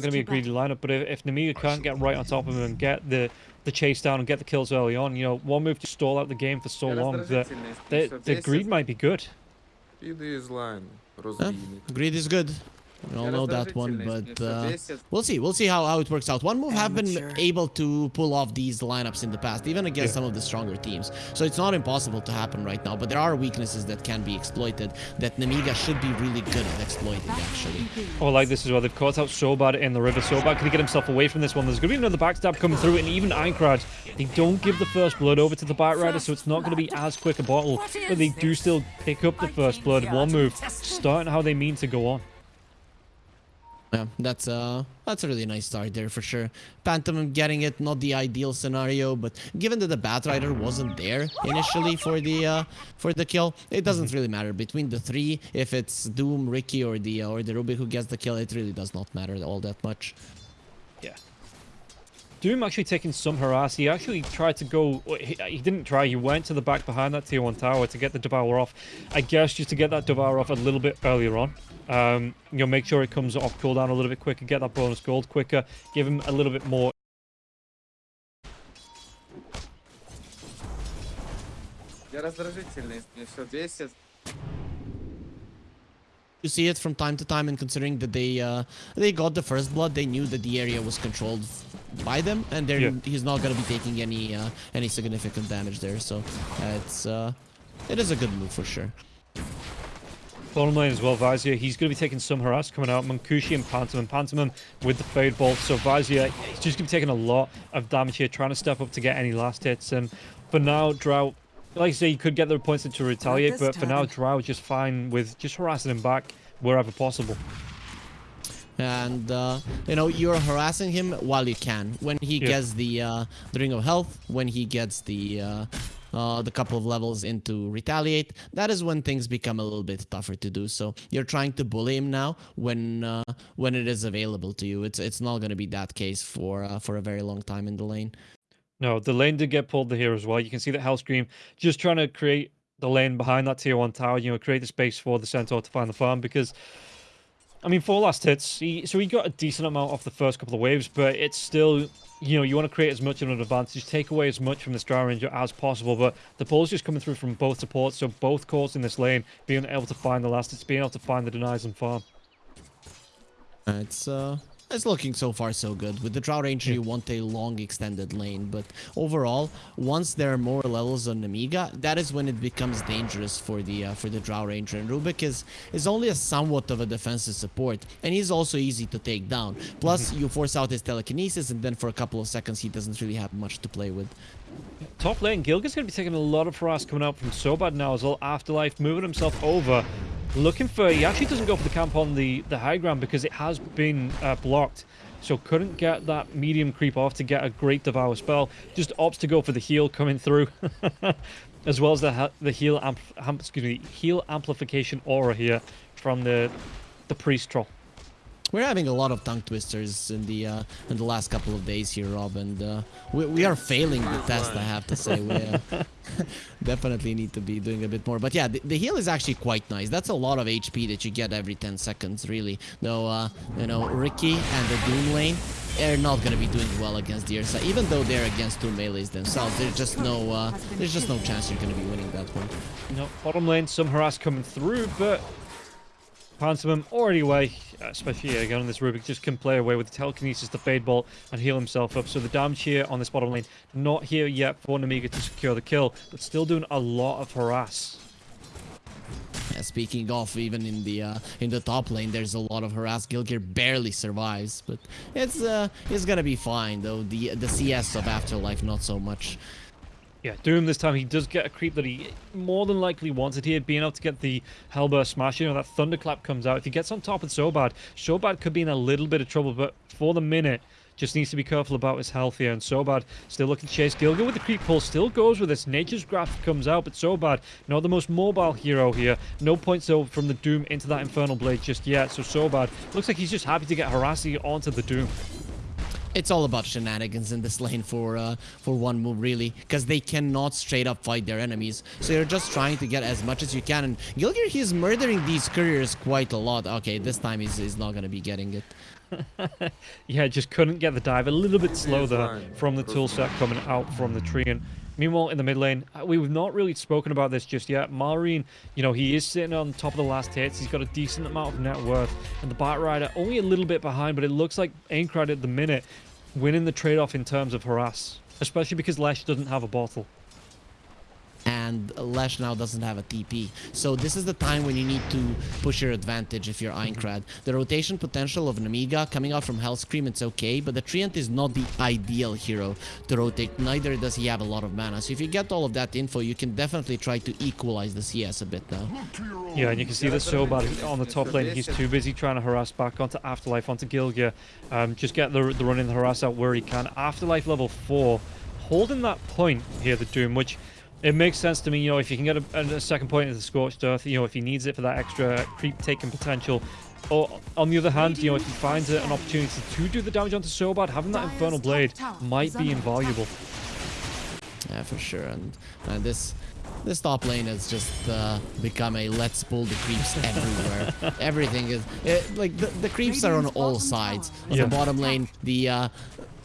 going to be a greedy lineup, but if, if Nemiga can't get right on top of him and get the the chase down and get the kills early on, you know, one move to stall out the game for so long that the, the greed might be good. Greed is good. We all know that one, but uh, we'll see. We'll see how, how it works out. One move have been able to pull off these lineups in the past, even against yeah. some of the stronger teams. So it's not impossible to happen right now, but there are weaknesses that can be exploited that Nemiga should be really good at exploiting, actually. Oh, like this as well. They've caught out Sobad in the river. Sobad can he get himself away from this one? There's going to be another backstab coming through, and even Aincrad, they don't give the first blood over to the Batrider, so it's not going to be as quick a bottle, but they do still pick up the first blood. One move, starting how they mean to go on. Yeah, that's uh that's a really nice start there for sure. Pantomime getting it, not the ideal scenario, but given that the Batrider wasn't there initially for the uh, for the kill, it doesn't mm-hmm. really matter between the three. If it's Doom, Ricky, or the uh, or the Rubik who gets the kill, it really does not matter all that much. Yeah. Doom actually taking some harass. He actually tried to go... He, he, didn't try. He went to the back behind that tier 1 tower to get the Devour off. I guess just to get that Devour off a little bit earlier on. Um, you know, make sure it comes off cooldown a little bit quicker, get that bonus gold quicker, give him a little bit more. You see it from time to time, and considering that they uh, they got the first blood, they knew that the area was controlled by them, and yeah. he's not gonna be taking any uh, any significant damage there. So uh, it's uh, it is a good move for sure. Bottom lane as well, Vazia. He's going to be taking some harass coming out. Munkushi and Pantomime. Pantomime with the Fade Bolt. So Vazia, he's just going to be taking a lot of damage here, trying to step up to get any last hits. And for now, Drow, like I say, you could get the points to retaliate, but for now, Drow is just fine with just harassing him back wherever possible and uh, you know you're harassing him while you can when he yeah. gets the uh, the ring of health when he gets the uh, uh, the couple of levels into retaliate that is when things become a little bit tougher to do. So you're trying to bully him now when uh, when it is available to you. It's it's not going to be that case for uh, for a very long time in the lane. No the lane did get pulled here as well. You can see that Hellscream just trying to create the lane behind that tier 1 tower you know create the space for the centaur to find the farm because I mean, four last hits. He, so he got a decent amount off the first couple of waves, but it's still, you know, you want to create as much of an advantage, take away as much from the Drow Ranger as possible, but the pull's just coming through from both supports, so both cores in this lane being able to find the last hits, being able to find the denies and farm. It's, uh, it's looking so far so good. With the Drow Ranger, you want a long extended lane, but overall, once there are more levels on Amiga, that is when it becomes dangerous for the uh, for the Drow Ranger. And Rubik is, is only a somewhat of a defensive support, and he's also easy to take down. Plus, mm-hmm. you force out his telekinesis, and then for a couple of seconds, he doesn't really have much to play with. Top lane, Gilgir's going to be taking a lot of harass coming out from Sobad now as well. Afterlife moving himself over looking for... He actually doesn't go for the camp on the, the high ground because it has been uh, blocked. So couldn't get that medium creep off to get a great Devour spell. Just opts to go for the heal coming through. As well as the the heal amp, excuse me, heal amplification aura here from the the priest troll. We're having a lot of tongue twisters in the uh, in the last couple of days here, Rob, and uh, we, we are failing the test. I have to say, we uh, definitely need to be doing a bit more. But yeah, the, the, heal is actually quite nice. That's a lot of HP that you get every 10 seconds, really. Though, you know, Riki and the Doom lane, they're not going to be doing well against the Ursa, even though they're against two melees themselves. There's just no, uh, there's just no chance you're going to be winning that one. No, bottom lane, some harass coming through, but Pantomime already away, especially again on this Rubik, just can play away with the telekinesis, the fade bolt, and heal himself up. So the damage here on this bottom lane, not here yet for Nemiga to secure the kill, but still doing a lot of harass. Speaking of, even in the uh, in the top lane, there's a lot of harass. Gilgir barely survives, but it's uh, it's gonna be fine though. The the CS of Afterlife not so much. Yeah, Doom this time, he does get a creep that he more than likely wanted here, being able to get the Hellburst smash. You know, that Thunderclap comes out. If he gets on top of Sobad, Sobad could be in a little bit of trouble, but for the minute, just needs to be careful about his health here. And Sobad still looking to chase. Gilgir with the creep pull still goes with this. Nature's Grasp comes out, but Sobad, not the most mobile hero here. No points though from the Doom into that Infernal Blade just yet. So Sobad looks like he's just happy to get Harassi onto the Doom. It's all about shenanigans in this lane for uh, for one move really because they cannot straight up fight their enemies so you're just trying to get as much as you can and Gilgir he's murdering these couriers quite a lot okay this time he's, he's not gonna be getting it yeah, just couldn't get the dive. A little bit slow there from the tool set coming out from the tree. And meanwhile, in the mid lane, uh, we've not really spoken about this just yet. Malrine, you know, he is sitting on top of the last hits. He's got a decent amount of net worth. And the Batrider only a little bit behind, but it looks like Aincrad at the minute winning the trade-off in terms of harass. Especially because Lesh doesn't have a bottle and Lesh now doesn't have a TP. So this is the time when you need to push your advantage if you're Aincrad. The rotation potential of an Amiga coming out from Hellscream, it's okay, but the Treant is not the ideal hero to rotate, neither does he have a lot of mana. So if you get all of that info, you can definitely try to equalize the CS a bit now. Yeah, and you can see that Sobad on the top lane, he's too busy trying to harass back onto Afterlife, onto Gilgir. Um, just get the, the run in the harass out where he can. Afterlife level 4, holding that point here, the Doom, which it makes sense to me, you know, if you can get a, a second point into the Scorched Earth, you know, if he needs it for that extra creep taking potential. Or, on the other hand, you know, if he finds an opportunity to do the damage onto Sobad, having that Infernal Blade might be invaluable. Yeah, for sure. And, and this this top lane has just uh, become a let's pull the creeps everywhere. Everything is it, like the, the creeps are on all sides. On yeah. the bottom lane, the uh,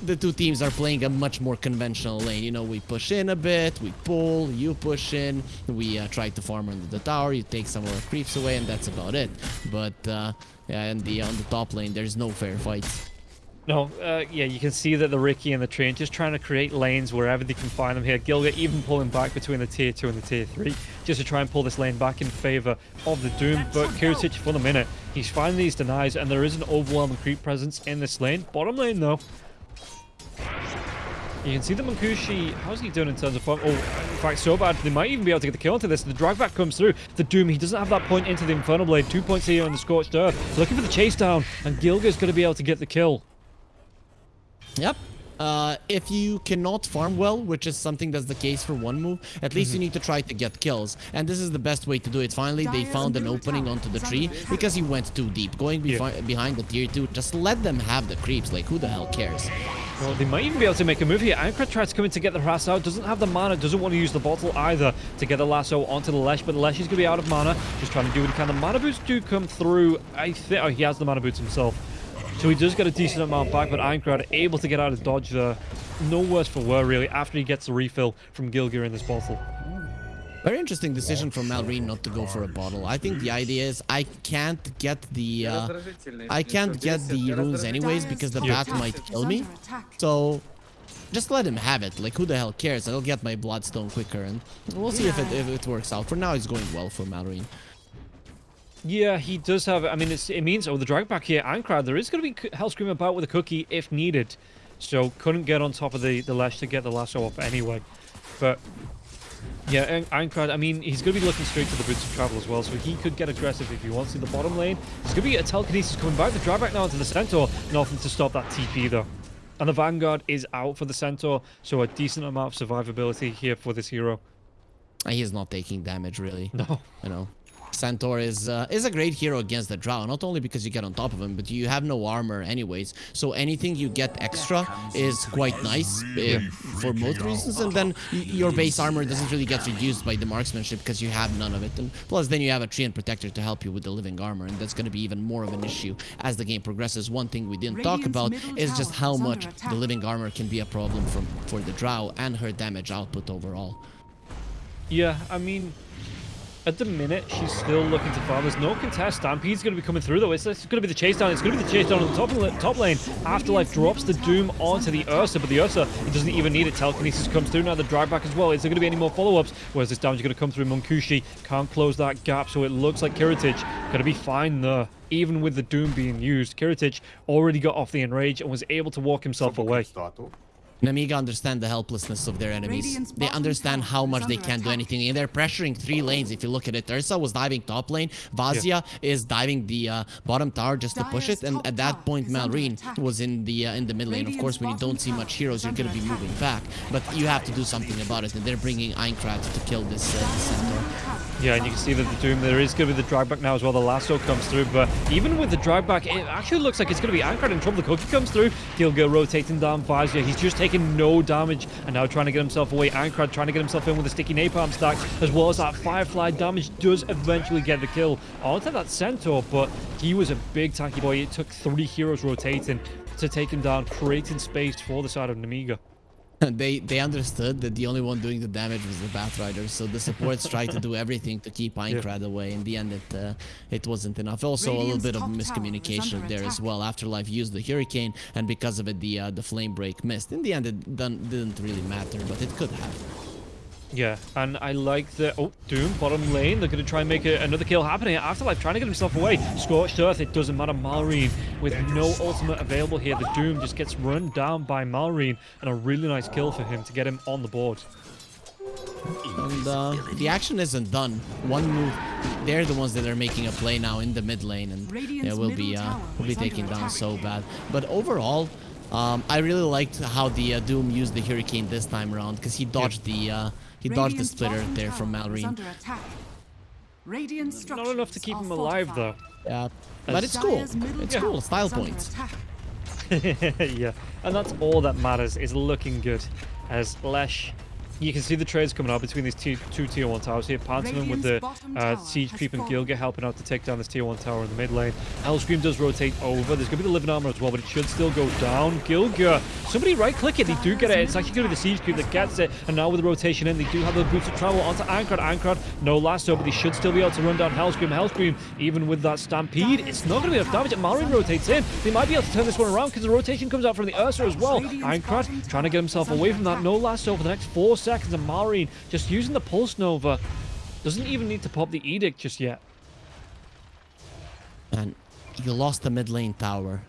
the two teams are playing a much more conventional lane. You know, we push in a bit, we pull, you push in, we uh, try to farm under the tower, you take some of our creeps away, and that's about it. But uh, yeah, and the on the top lane, there's no fair fights. No, uh, yeah, you can see that the Riki and the Treant just trying to create lanes wherever they can find them here. Gilgir even pulling back between the tier 2 and the tier 3 just to try and pull this lane back in favor of the Doom. But Kiritych for the minute, he's finding these denies and there is an overwhelming creep presence in this lane. Bottom lane though, you can see the Munkushi, how's he doing in terms of form? Oh, in fact, so bad, they might even be able to get the kill onto this. The drag back comes through. The Doom, he doesn't have that point into the Infernal Blade. Two points here on the Scorched Earth. Looking for the chase down, and Gilgir's going to be able to get the kill. Yep, uh, if you cannot farm well, which is something that's the case for one move, at least mm -hmm. you mm-hmm. need to try to get kills. And this is the best way to do it. Finally, they found an opening onto the tree because he went too deep. Going yeah. behind the tier 2, just let them have the creeps. Like, who the hell cares? Well, they might even be able to make a move here. Aincrad tries to come in to get the harass out. Doesn't have the mana. Doesn't want to use the bottle either to get the lasso onto the Lesh. But Lesh is going to be out of mana. Just trying to do what he can. The mana boots do come through. I think... Oh, he has the mana boots himself. So he does get a decent amount back, but Aincrad able to get out of dodge there. No worse for wear, really, after he gets the refill from Gilgir in this bottle. Very interesting decision from Malrine not to go for a bottle. I think the idea is I can't get the uh, I can't get the runes anyways because the bat might kill me. So just let him have it. Like who the hell cares? I'll get my bloodstone quicker and we'll see if it if it works out. For now, it's going well for Malrine. Yeah, he does have. I mean, it means oh the drag back here, Aincrad. There is going to be hell Hellscream about with a cookie if needed. So couldn't get on top of the the Lesh to get the lasso off anyway. But yeah, Aincrad, I mean, he's going to be looking straight to the Boots of Travel as well, so he could get aggressive if he wants in the bottom lane. There's going to be a telekinesis coming back. The drawback now into the Centaur. Nothing to stop that TP, though. And the Vanguard is out for the Centaur, so a decent amount of survivability here for this hero. He is not taking damage, really. No. You know. Centaur is uh, is a great hero against the Drow, not only because you get on top of him, but you have no armor anyways. So anything you get extra is quite nice uh, for both reasons. And then your base armor doesn't really get reduced by the marksmanship because you have none of it. And plus, then you have a Treant Protector to help you with the living armor, and that's going to be even more of an issue as the game progresses. One thing we didn't talk about is just how much the living armor can be a problem from for the Drow and her damage output overall. Yeah, I mean, at the minute, she's still looking to farm. There's no contest. Stampede's going to be coming through, though. It's, it's going to be the chase down. It's going to be the chase down on the top, top lane. Afterlife drops the Doom onto the Ursa, but the Ursa he doesn't even need it. Telekinesis comes through. Now the drag back as well. Is there going to be any more follow-ups? Where's this damage going to come through? Munkushi can't close that gap, so it looks like Kiritych going to be fine there. Even with the Doom being used, Kiritych already got off the Enrage and was able to walk himself away. Nemiga understand the helplessness of their enemies. They understand how much they can't do anything. And they're pressuring three lanes. If you look at it, Ursa was diving top lane. Vazia is diving the uh, bottom tower just to push it. And at that point, is Malrine was in the uh, in the mid lane. Of course, when you don't see much heroes, you're going to be moving back. But you have to do something about it. And they're bringing Aincrad to kill this, uh, this centaur. Yeah, and you can see that the Doom, there is going to be the drag back now as well. The lasso comes through, but even with the drag back, it actually looks like it's going to be Aincrad in trouble. The cookie comes through. Gilgir rotating down Vazia. He's just taking no damage and now trying to get himself away. Aincrad trying to get himself in with a sticky napalm stack, as well as that Firefly damage does eventually get the kill onto that Centaur, but he was a big tanky boy. It took three heroes rotating to take him down, creating space for the side of Nemiga. they they understood that the only one doing the damage was the Batrider, so the supports tried to do everything to keep Aincrad away. In the end, it uh, it wasn't enough. Also, a little bit of top tower is miscommunication there as attack. well. Afterlife used the Hurricane, and because of it, the uh, the Flame Break missed. In the end, it done, didn't really matter, but it could have. Yeah, and I like the oh Doom bottom lane. They're going to try and make a, another kill happen here. Afterlife trying to get himself away. Scorched Earth. It doesn't matter. Malrine with no ultimate available here. The Doom just gets run down by Malrine, and a really nice kill for him to get him on the board. And uh, the action isn't done. One move, they're the ones that are making a play now in the mid lane, and Radiant's yeah, will be uh, tower will be is taken down so bad. But overall, um, I really liked how the uh, Doom used the Hurricane this time around because he dodged the uh, he dodged the splitter there from tower Malrine. Radiant Not enough to keep him alive though. Yeah, but it's cool. It's cool. Style points. yeah, and that's all that matters is looking good. As Lesh, you can see the trades coming out between these two, two tier 1 towers here. Pantomime with the uh, Siege Creep and. Gilgir helping out to take down this tier 1 tower in the mid lane. Hellscream does rotate over. There's going to be the Living Armor as well, but it should still go down. Gilgir, somebody right click it. They do get it. It's actually going to be the Siege Creep that gets it. And now with the rotation in, they do have the boots of travel onto Aincrad. Aincrad, no lasso, but they should still be able to run down Hellscream. Hellscream, even with that Stampede, it's not going to be enough damage. And Malrine rotates in. They might be able to turn this one around because the rotation comes out from the Ursa as well. Aincrad trying to get himself away from that. No lasso for the next four seconds. And Malrine just using the Pulse Nova. Doesn't even need to pop the Edict just yet. And you lost the mid lane tower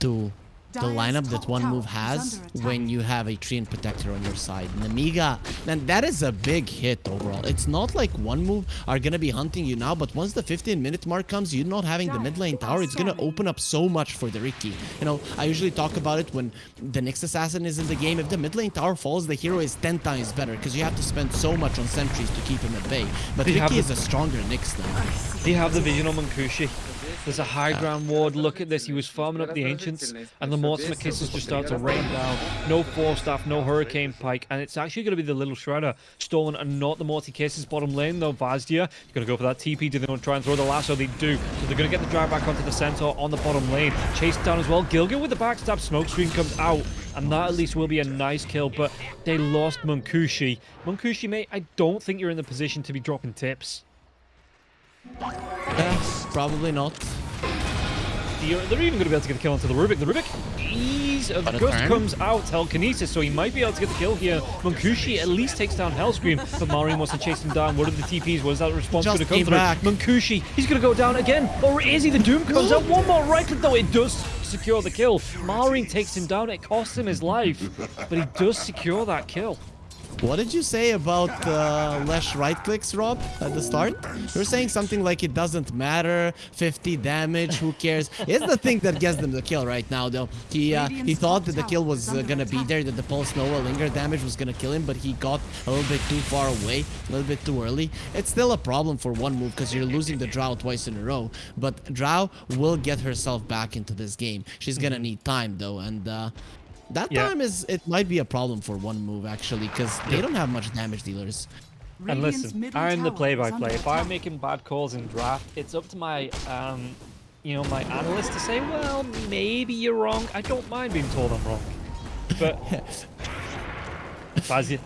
to the lineup that one move has when you have a Treant Protector on your side. Nemiga, and that is a big hit overall. It's not like one move are gonna be hunting you now, but once the 15 minute mark comes, you're not having the mid lane tower, it's gonna open up so much for the Riki. You know, I usually talk about it when the next assassin is in the game. If the mid lane tower falls, the hero is 10 times better because you have to spend so much on sentries to keep him at bay. But They have Riki is a stronger Nyx than. They have the vision on Munkushi. There's a high ground ward. Look at this. He was farming up the ancients, and the Mortimer kisses just start to rain down. No Force Staff, no Hurricane Pike, and it's actually going to be the little Shredder stolen and not the Morty Kisses bottom lane though. Vazia, going to go for that TP. Do they want to try and throw the lasso? They do. So they're going to get the drive back onto the Centaur on the bottom lane. Chased down as well. Gilgir with the backstab. Smokescreen comes out. And that at least will be a nice kill, but they lost Munkushi. Munkushi, mate, I don't think you're in the position to be dropping tips. Eh, probably not. The- They're even going to be able to get the kill onto the Rubik. The Rubik, ease of the Got gust turn. comes out, telekinesis, so he might be able to get the kill here. Munkushi at least takes down Hellscream, but Malrine wants to chase him down. What are the TPs? What is that response Just going to come back. Munkushi, he's going to go down again. Or is he? The Doom comes out. One more right click, though. It does secure the kill. Malrine takes him down. It costs him his life, but he does secure that kill. What did you say about uh, less right clicks, Rob, at the start? You were saying something like it doesn't matter, 50 damage, who cares? It's the thing that gets them the kill right now, though. He uh, he thought that the kill was uh, gonna be there, that the Pulse Nova Linger damage was gonna kill him, but he got a little bit too far away, a little bit too early. It's still a problem for one move because you're losing the Drow twice in a row, but Drow will get herself back into this game. She's gonna need time, though, and... Uh, that Yeah. time is it might be a problem for one move actually because they don't have much damage dealers. And listen, I'm the play-by-play. under If I'm making bad calls in draft, it's up to my, um, you know, my analyst to say, well, maybe you're wrong. I don't mind being told I'm wrong. But Vazia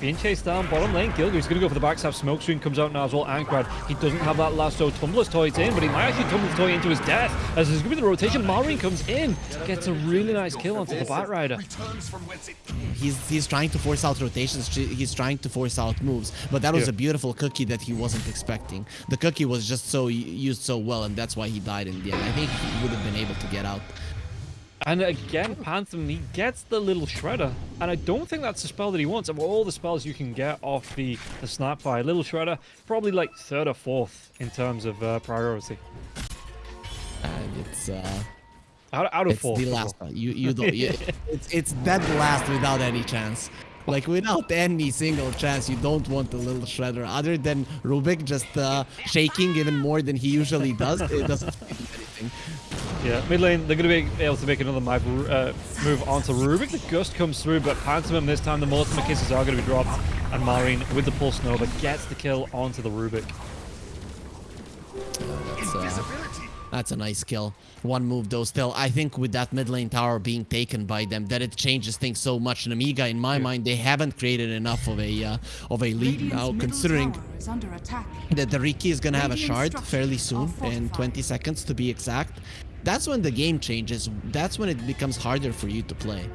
being chased down bottom lane. Gilgir's going to go for the backstab. Smokescreen comes out now as well. Aincrad, he doesn't have that lasso. Tumbler's toy in, but he might actually tumble the toy into his death. As there's going to be the rotation. Malrine comes in, gets a really nice kill onto the Batrider. He's he's trying to force out rotations. He's trying to force out moves. But that was Yeah. a beautiful cookie that he wasn't expecting. The cookie was just so used so well, and that's why he died in the end. I think he would have been able to get out. And again, Phantom, he gets the little shredder. And I don't think that's the spell that he wants. Of all the spells you can get off the, the Snapfire, little shredder, probably like third or fourth in terms of uh, priority. And it's uh, Out, out of it's four. the last one. You you don't. You, it's it's dead last without any chance. Like without any single chance, you don't want the little shredder. Other than Rubik just uh, shaking even more than he usually does, it doesn't do anything. Yeah, mid lane, they're going to be able to make another move, uh, move onto Rubik. The Gust comes through, but Pantomime this time, the Mortimer Kisses are going to be dropped. And Malrine with the Pulse Nova gets the kill onto the Rubik. That's, uh, that's a nice kill. One move though still. I think with that mid lane tower being taken by them, that it changes things so much. And Amiga, in my mind, they haven't created enough of a uh, of a lead Radiant's now, considering tower is under attack. that the Riki is gonna have a shard fairly soon, in 20 seconds to be exact. That's when the game changes. That's when it becomes harder for you to play.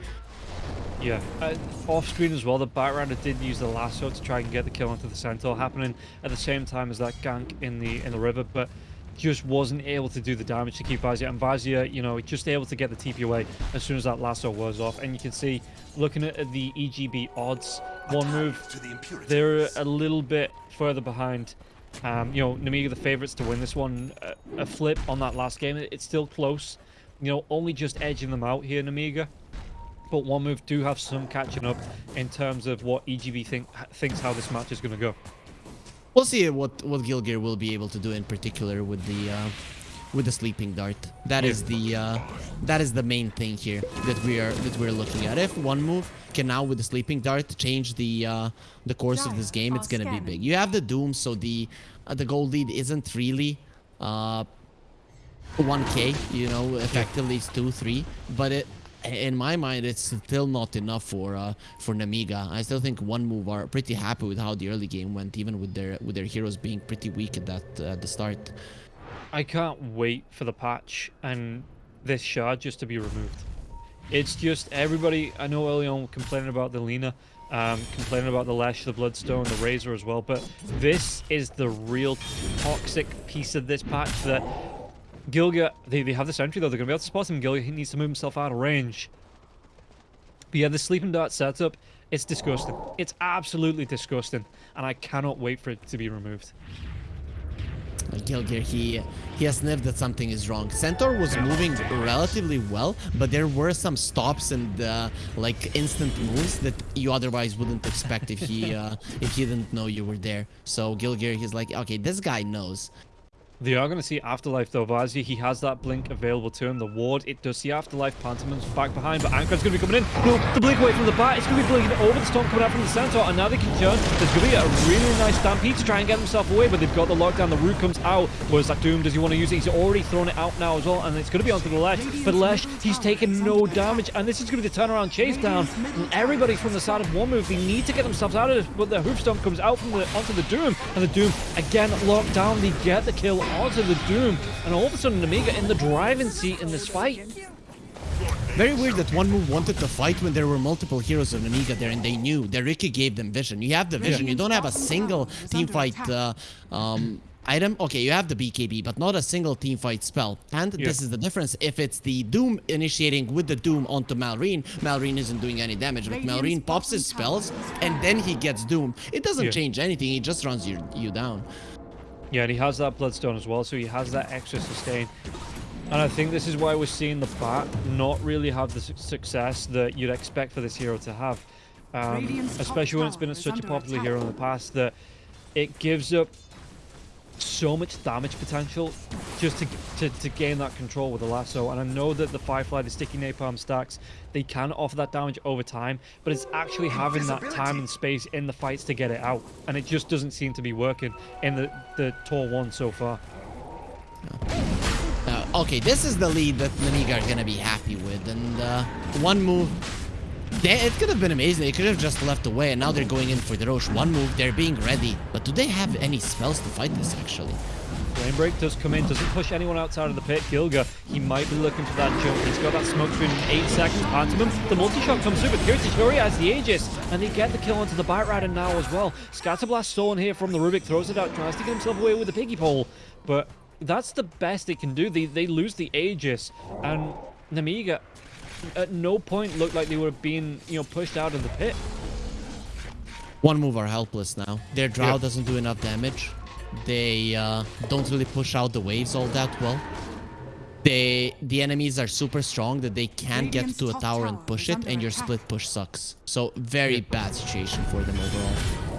Yeah, uh, off screen as well, the Batrunner did use the lasso to try and get the kill onto the Centaur, happening at the same time as that gank in the in the river, but just wasn't able to do the damage to keep Vazia. And Vazia, you know, just able to get the TP away as soon as that lasso was off. And you can see, looking at the EGB odds, one move, they're a little bit further behind. Um, you know, Nemiga the favourites to win this one. A, a flip on that last game, it's still close. You know, only just edging them out here, Nemiga but one move do have some catching up in terms of what EGB think thinks how this match is going to go. We'll see what what Gilgir will be able to do in particular with the uh, with the sleeping dart. That is the uh, that is the main thing here that we are that we're looking at. If one move can now with the sleeping dart change the uh, the course of this game, it's gonna be big. You have the doom, so the uh, the gold lead isn't really uh, 1k. You know, effectively it's two three, but it. In my mind, it's still not enough for uh, for Nemiga. I still think one move are pretty happy with how the early game went, even with their with their heroes being pretty weak at that uh, at the start. I can't wait for the patch and this shard just to be removed. It's just everybody. I know early on complaining about the Lina, um, complaining about the Lesh, the Bloodstone, the Razor as well, but this is the real toxic piece of this patch that Gilgir, they, they have the sentry though, they're going to be able to spot him. Gilgir he needs to move himself out of range. But yeah, the Sleeping Dart setup, it's disgusting. It's absolutely disgusting. And I cannot wait for it to be removed. Gilgir, he he has sniffed that something is wrong. Centaur was moving relatively well, but there were some stops and uh, like instant moves that you otherwise wouldn't expect if he uh, if he didn't know you were there. So Gilgir, he's like, okay, this guy knows. They are going to see Afterlife though. Vazia, he has that blink available to him. The ward, it does see Afterlife. Pantomime's back behind, but Ankrad's going to be coming in. No, the blink away from the bat. It's going to be blinking over the storm coming out from the center, and now they can turn. There's going to be a really nice stampede to try and get himself away, but they've got the lockdown. The root comes out. Where's that Doom? Does he want to use it? He's already thrown it out now as well, and it's going to be onto the Lesh. But Lesh, he's taken no damage, and this is going to be the turnaround chase down. And everybody from the side of one move, they need to get themselves out of this, but the Hoofstomp comes out from the onto the Doom, and the Doom again locked down. They get the kill onto the Doom, and all of a sudden, Amiga in the driving seat in this fight. Very weird that one move wanted to fight when there were multiple heroes of Amiga there, and they knew. that Ricky gave them vision. You have the vision. You don't have a single team fight uh, um, item. Okay, you have the BKB, but not a single team fight spell. And Yeah. this is the difference. If it's the Doom initiating with the Doom onto Malrine, Malrine isn't doing any damage, but Malrine pops his spells, and then he gets Doom. It doesn't Yeah. change anything. He just runs you, you down. Yeah, and he has that Bloodstone as well, so he has that extra sustain. And I think this is why we're seeing the bat not really have the su- success that you'd expect for this hero to have. Um, especially when it's been such a popular attack. hero in the past that it gives up so much damage potential just to, to, to gain that control with the lasso. And I know that the Firefly, the sticky napalm stacks, they can offer that damage over time, but it's actually having that time and space in the fights to get it out. And it just doesn't seem to be working in the, the Tor 1 so far. Uh, okay, this is the lead that Nemiga are gonna be happy with, and uh, one move. They, it could have been amazing. They could have just left away, and now they're going in for the Rosh. One move, they're being ready. But do they have any spells to fight this, actually? Flame Break does come in, doesn't push anyone outside of the pit. Gilgir, he might be looking for that jump. He's got that smoke screen in 8 seconds. Pantomime, the multi-shot comes through, but Kirti Fury has the Aegis, and they get the kill onto the Batrider now as well. Scatterblast stolen here from the Rubik, throws it out, tries to get himself away with the Piggy Pole, but that's the best they can do. They, they lose the Aegis, and Nemiga, at no point looked like they were being, you know, pushed out of the pit. One move are helpless now. Their drow Yeah. doesn't do enough damage. They uh, don't really push out the waves all that well. They the enemies are super strong that they can't get to a tower tower and push it, and your attack. split push sucks. So very bad situation for them overall.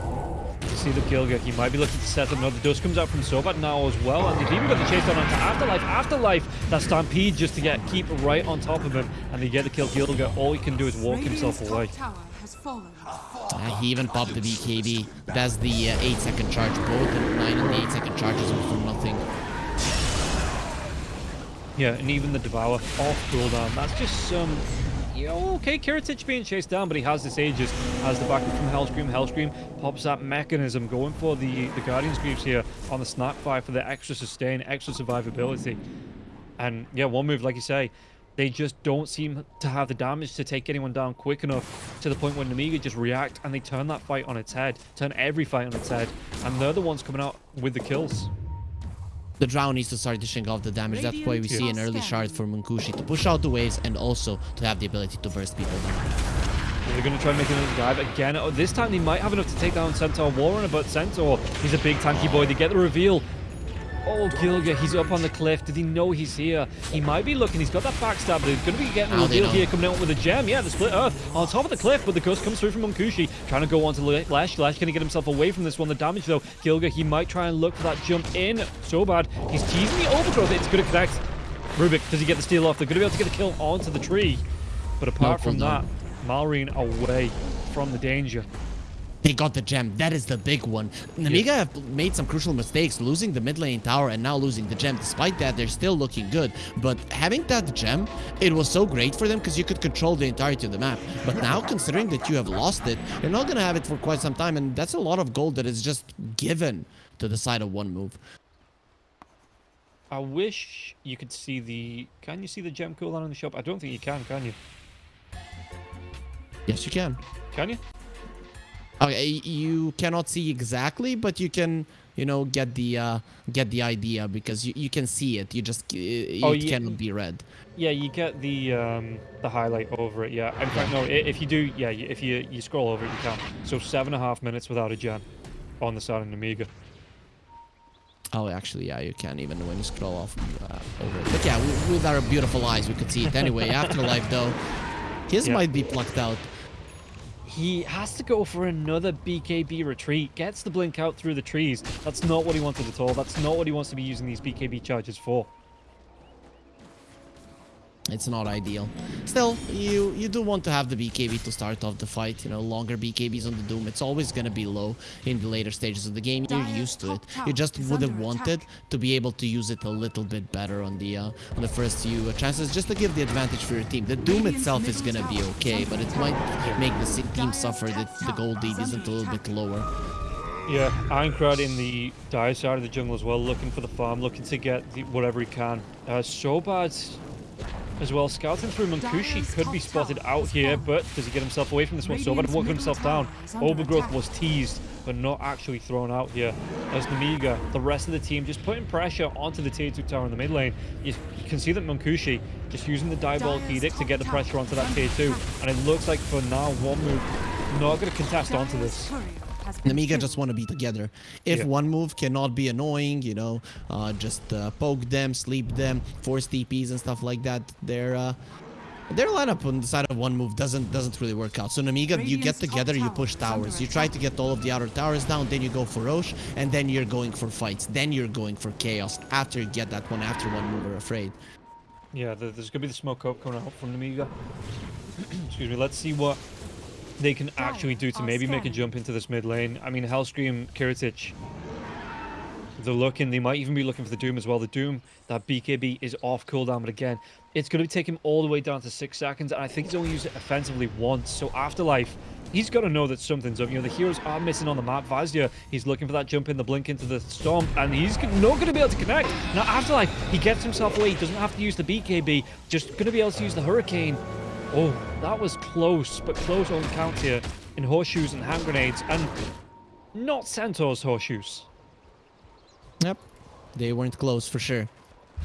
You see the kill Gilgir, he might be looking to set up another. Dust comes out from Sobad now as well, and they've even got the chase down onto Afterlife. Afterlife, that Stampede just to get keep right on top of him, and they get the kill Gilgir. All he can do is walk Radiant's himself away. tower has fallen. Uh, he even popped the BKB. That's the uh, 8 second charge. Both the 9 and the 8 second charges were for nothing. Yeah, and even the Devour off cooldown. That's just some. Okay, Kiritych being chased down, but he has this Aegis, has the backup from Hellscream. Hellscream pops that mechanism, going for the, the Guardian's Greaves here on the Snap Fire for the extra sustain, extra survivability. And yeah, one move, like you say, they just don't seem to have the damage to take anyone down quick enough to the point where Nemiga just react and they turn that fight on its head, turn every fight on its head, and they're the ones coming out with the kills. The Drow needs to start dishing off the damage. That's why we see an early shard for Munkushi to push out the waves and also to have the ability to burst people down. They're going to try and make another dive again. Oh, this time they might have enough to take down Centaur Warrunner, but Centaur, he's a big tanky boy. They get the reveal. Oh, Gilgir, he's up on the cliff. Did he know he's here? He might be looking. He's got that backstab, but he's going to be getting they reveal know. here, coming out with a gem. Yeah, the split earth on top of the cliff, but the gust comes through from Munkushi, trying to go onto Le- Lesh. Lesh going to get himself away from this one. The damage, though, Gilgir, he might try and look for that jump in. Sobad. He's teasing the overgrowth. It's going to connect. Rubik, does he get the steal off? They're going to be able to get the kill onto the tree. But apart from that, cooldown. Malrine away from the danger. They got the gem. That is the big one. Nemiga have made some crucial mistakes, losing the mid lane tower and now losing the gem. Despite that, they're still looking good. But having that gem, it was so great for them because you could control the entirety of the map. But now, considering that you have lost it, you're not going to have it for quite some time. And that's a lot of gold that is just given to the side of one move. I wish you could see the. Can you see the gem cooldown in the shop? I don't think you can. Can you? Yes, you can. Can you? Okay, you cannot see exactly, but you can, you know, get the uh, get the idea because you, you can see it. You just uh, it Oh, yeah. cannot be read. Yeah, you get the um, the highlight over it. Yeah. In fact, no. If you do, yeah, if you you scroll over it, you can. So seven and a half minutes without a gem on the side of Amiga. Oh, actually, yeah, you can even when you scroll off uh, over it. But yeah, with, with our beautiful eyes, we could see it anyway. Afterlife, though, his Yeah. might be plucked out. He has to go for another BKB retreat. Gets the blink out through the trees. That's not what he wanted at all. That's not what he wants to be using these BKB charges for. It's not ideal. Still, you you do want to have the BKB to start off the fight. You know, longer BKBs on the Doom. It's always gonna be low in the later stages of the game. You're used to it. You just is would have wanted to be able to use it a little bit better on the uh, on the first few uh, chances, just to give the advantage for your team. The Doom itself is gonna be okay, but it might make the team suffer that the tower gold lead is isn't a little bit lower. Yeah, Aincrad in the dire side of the jungle as well, looking for the farm, looking to get the, whatever he can. Uh, Sobad as well, scouting through Munkushi could be spotted out here, but does he get himself away from this one? Sobad working himself down. tower is under Overgrowth was teased, but not actually thrown out here. As Nemiga, the rest of the team, just putting pressure onto the tier 2 tower in the mid lane. You, can see that Munkushi just using the diabolic edict to get the pressure onto that tier 2, and it looks like for now, one move not going to contest onto this. Courier has been Nemiga killed. just want to be together. If Yeah. one move cannot be annoying, you know, uh, just uh, poke them, sleep them, force TPs and stuff like that, their uh, their lineup on the side of one move doesn't doesn't really work out. So Nemiga, you get together, you push towers, you try to get all of the outer towers down, then you go for Rosh, and then you're going for fights, then you're going for chaos after you get that one after one move are afraid. Yeah, there's going to be the smoke up coming out from Nemiga. Excuse me. Let's see what they can actually do to maybe make a jump into this mid lane. I mean, Hellscream, Kiritych, they're looking. They might even be looking for the Doom as well. The Doom, that BKB is off cooldown, but again, it's going to take him all the way down to six seconds, and I think he's only used it offensively once. So Afterlife, he's got to know that something's up. You know, the heroes are missing on the map. Vazia, he's looking for that jump in, the blink into the storm, and he's not going to be able to connect. Now, Afterlife, he gets himself away. He doesn't have to use the BKB, just going to be able to use the Hurricane. Oh, that was close, but close only counts here in horseshoes and hand grenades, and not Centaur's horseshoes. Yep, they weren't close for sure.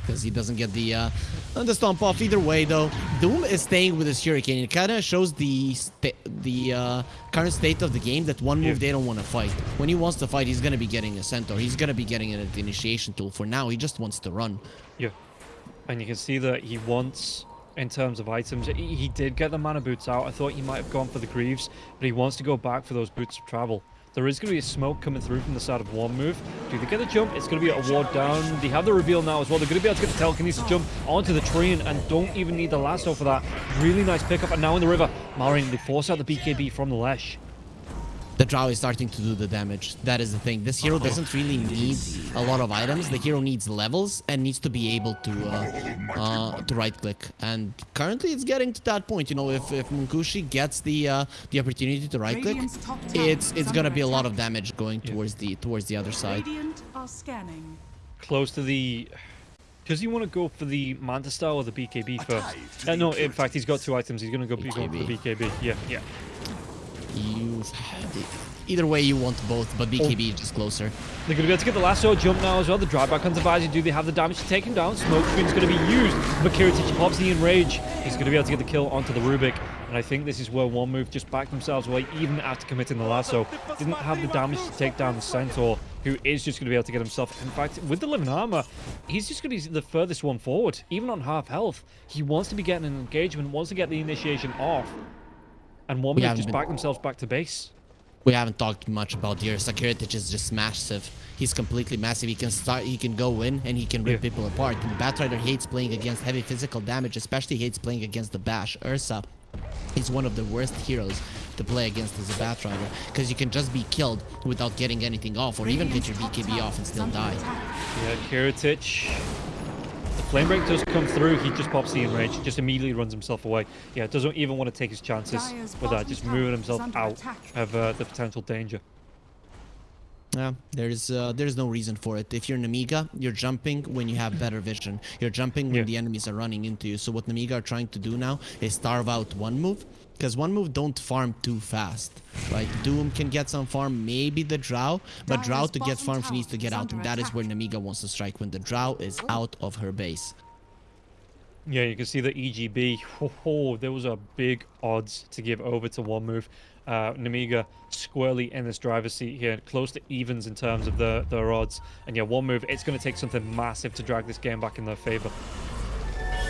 because he doesn't get the uh, the stomp off. Either way, though, Doom is staying with his Hurricane. It kind of shows the the uh, current state of the game that one move Yeah. they don't want to fight. When he wants to fight, he's gonna be getting a Centaur. He's gonna be getting an initiation tool. For now, he just wants to run. Yeah. And you can see that he wants, in terms of items, he, he did get the mana boots out. I thought he might have gone for the Greaves, but he wants to go back for those boots of travel. There is going to be a smoke coming through from the side of one move. Do they get the jump? It's going to be a ward down. They have the reveal now as well. They're going to be able to get the telekinesis jump onto the train and don't even need the lasso for that. Really nice pickup. And now in the river, Malrine, they force out the BKB from the Lesh. The Drow is starting to do the damage. That is the thing. This hero doesn't really need a lot of items. The hero needs levels and needs to be able to uh, uh, to right click. And currently, it's getting to that point. You know, if if Munkushi gets the uh, the opportunity to right click, Radiant's top tower it's it's gonna be a lot of damage going towards the towards the other side. Radiant are scanning. Close to the... Does he want to go for the Manta style or the BKB first? Uh, no, in fact, he's got two items. He's going to go be going for the BKB. Yeah, yeah. You either way you want both, but oh. BKB is just closer. They're going to be able to get the lasso jump now as well. The drive back onto Vazia. Do they have the damage to take him down? Smoke screen's going to be used. But Kiritych pops the enrage. He's going to be able to get the kill onto the Rubik. And I think this is where one move just backed themselves away, even after committing the lasso. Didn't have the damage to take down the Centaur, who is just going to be able to get himself. In fact, with the living armor, he's just going to be the furthest one forward, even on half health. He wants to be getting an engagement, wants to get the initiation off. And one We move haven't just been- back themselves back to base. We haven't talked much about here. Sakiritic is just massive. He's completely massive. He can start. He can go in and he can rip Yeah. people apart. And Batrider hates playing against heavy physical damage, especially hates playing against the Bash. Ursa is one of the worst heroes to play against as a Batrider because you can just be killed without getting anything off, or even get your BKB off and still die. Yeah, Kiritych. The flame break does come through. He just pops the enrage, just immediately runs himself away. Yeah, doesn't even want to take his chances Dire's with that, just moving himself out attack. of uh, the potential danger. Yeah, there's uh, there's no reason for it. If you're Nemiga, you're jumping when you have better vision. You're jumping when Yeah. the enemies are running into you. So what Nemiga are trying to do now is starve out one move, because one move don't farm too fast. Like Doom can get some farm, maybe the Drow, but Drow to get bottom farm she needs to get out, and that is where Nemiga wants to strike when the Drow is out of her base. Yeah, you can see the EGB. Oh, ho, there was a big odds to give over to one move. Uh, Nemiga squarely in this driver's seat here, close to evens in terms of the their odds. And yeah, one move, it's going to take something massive to drag this game back in their favor.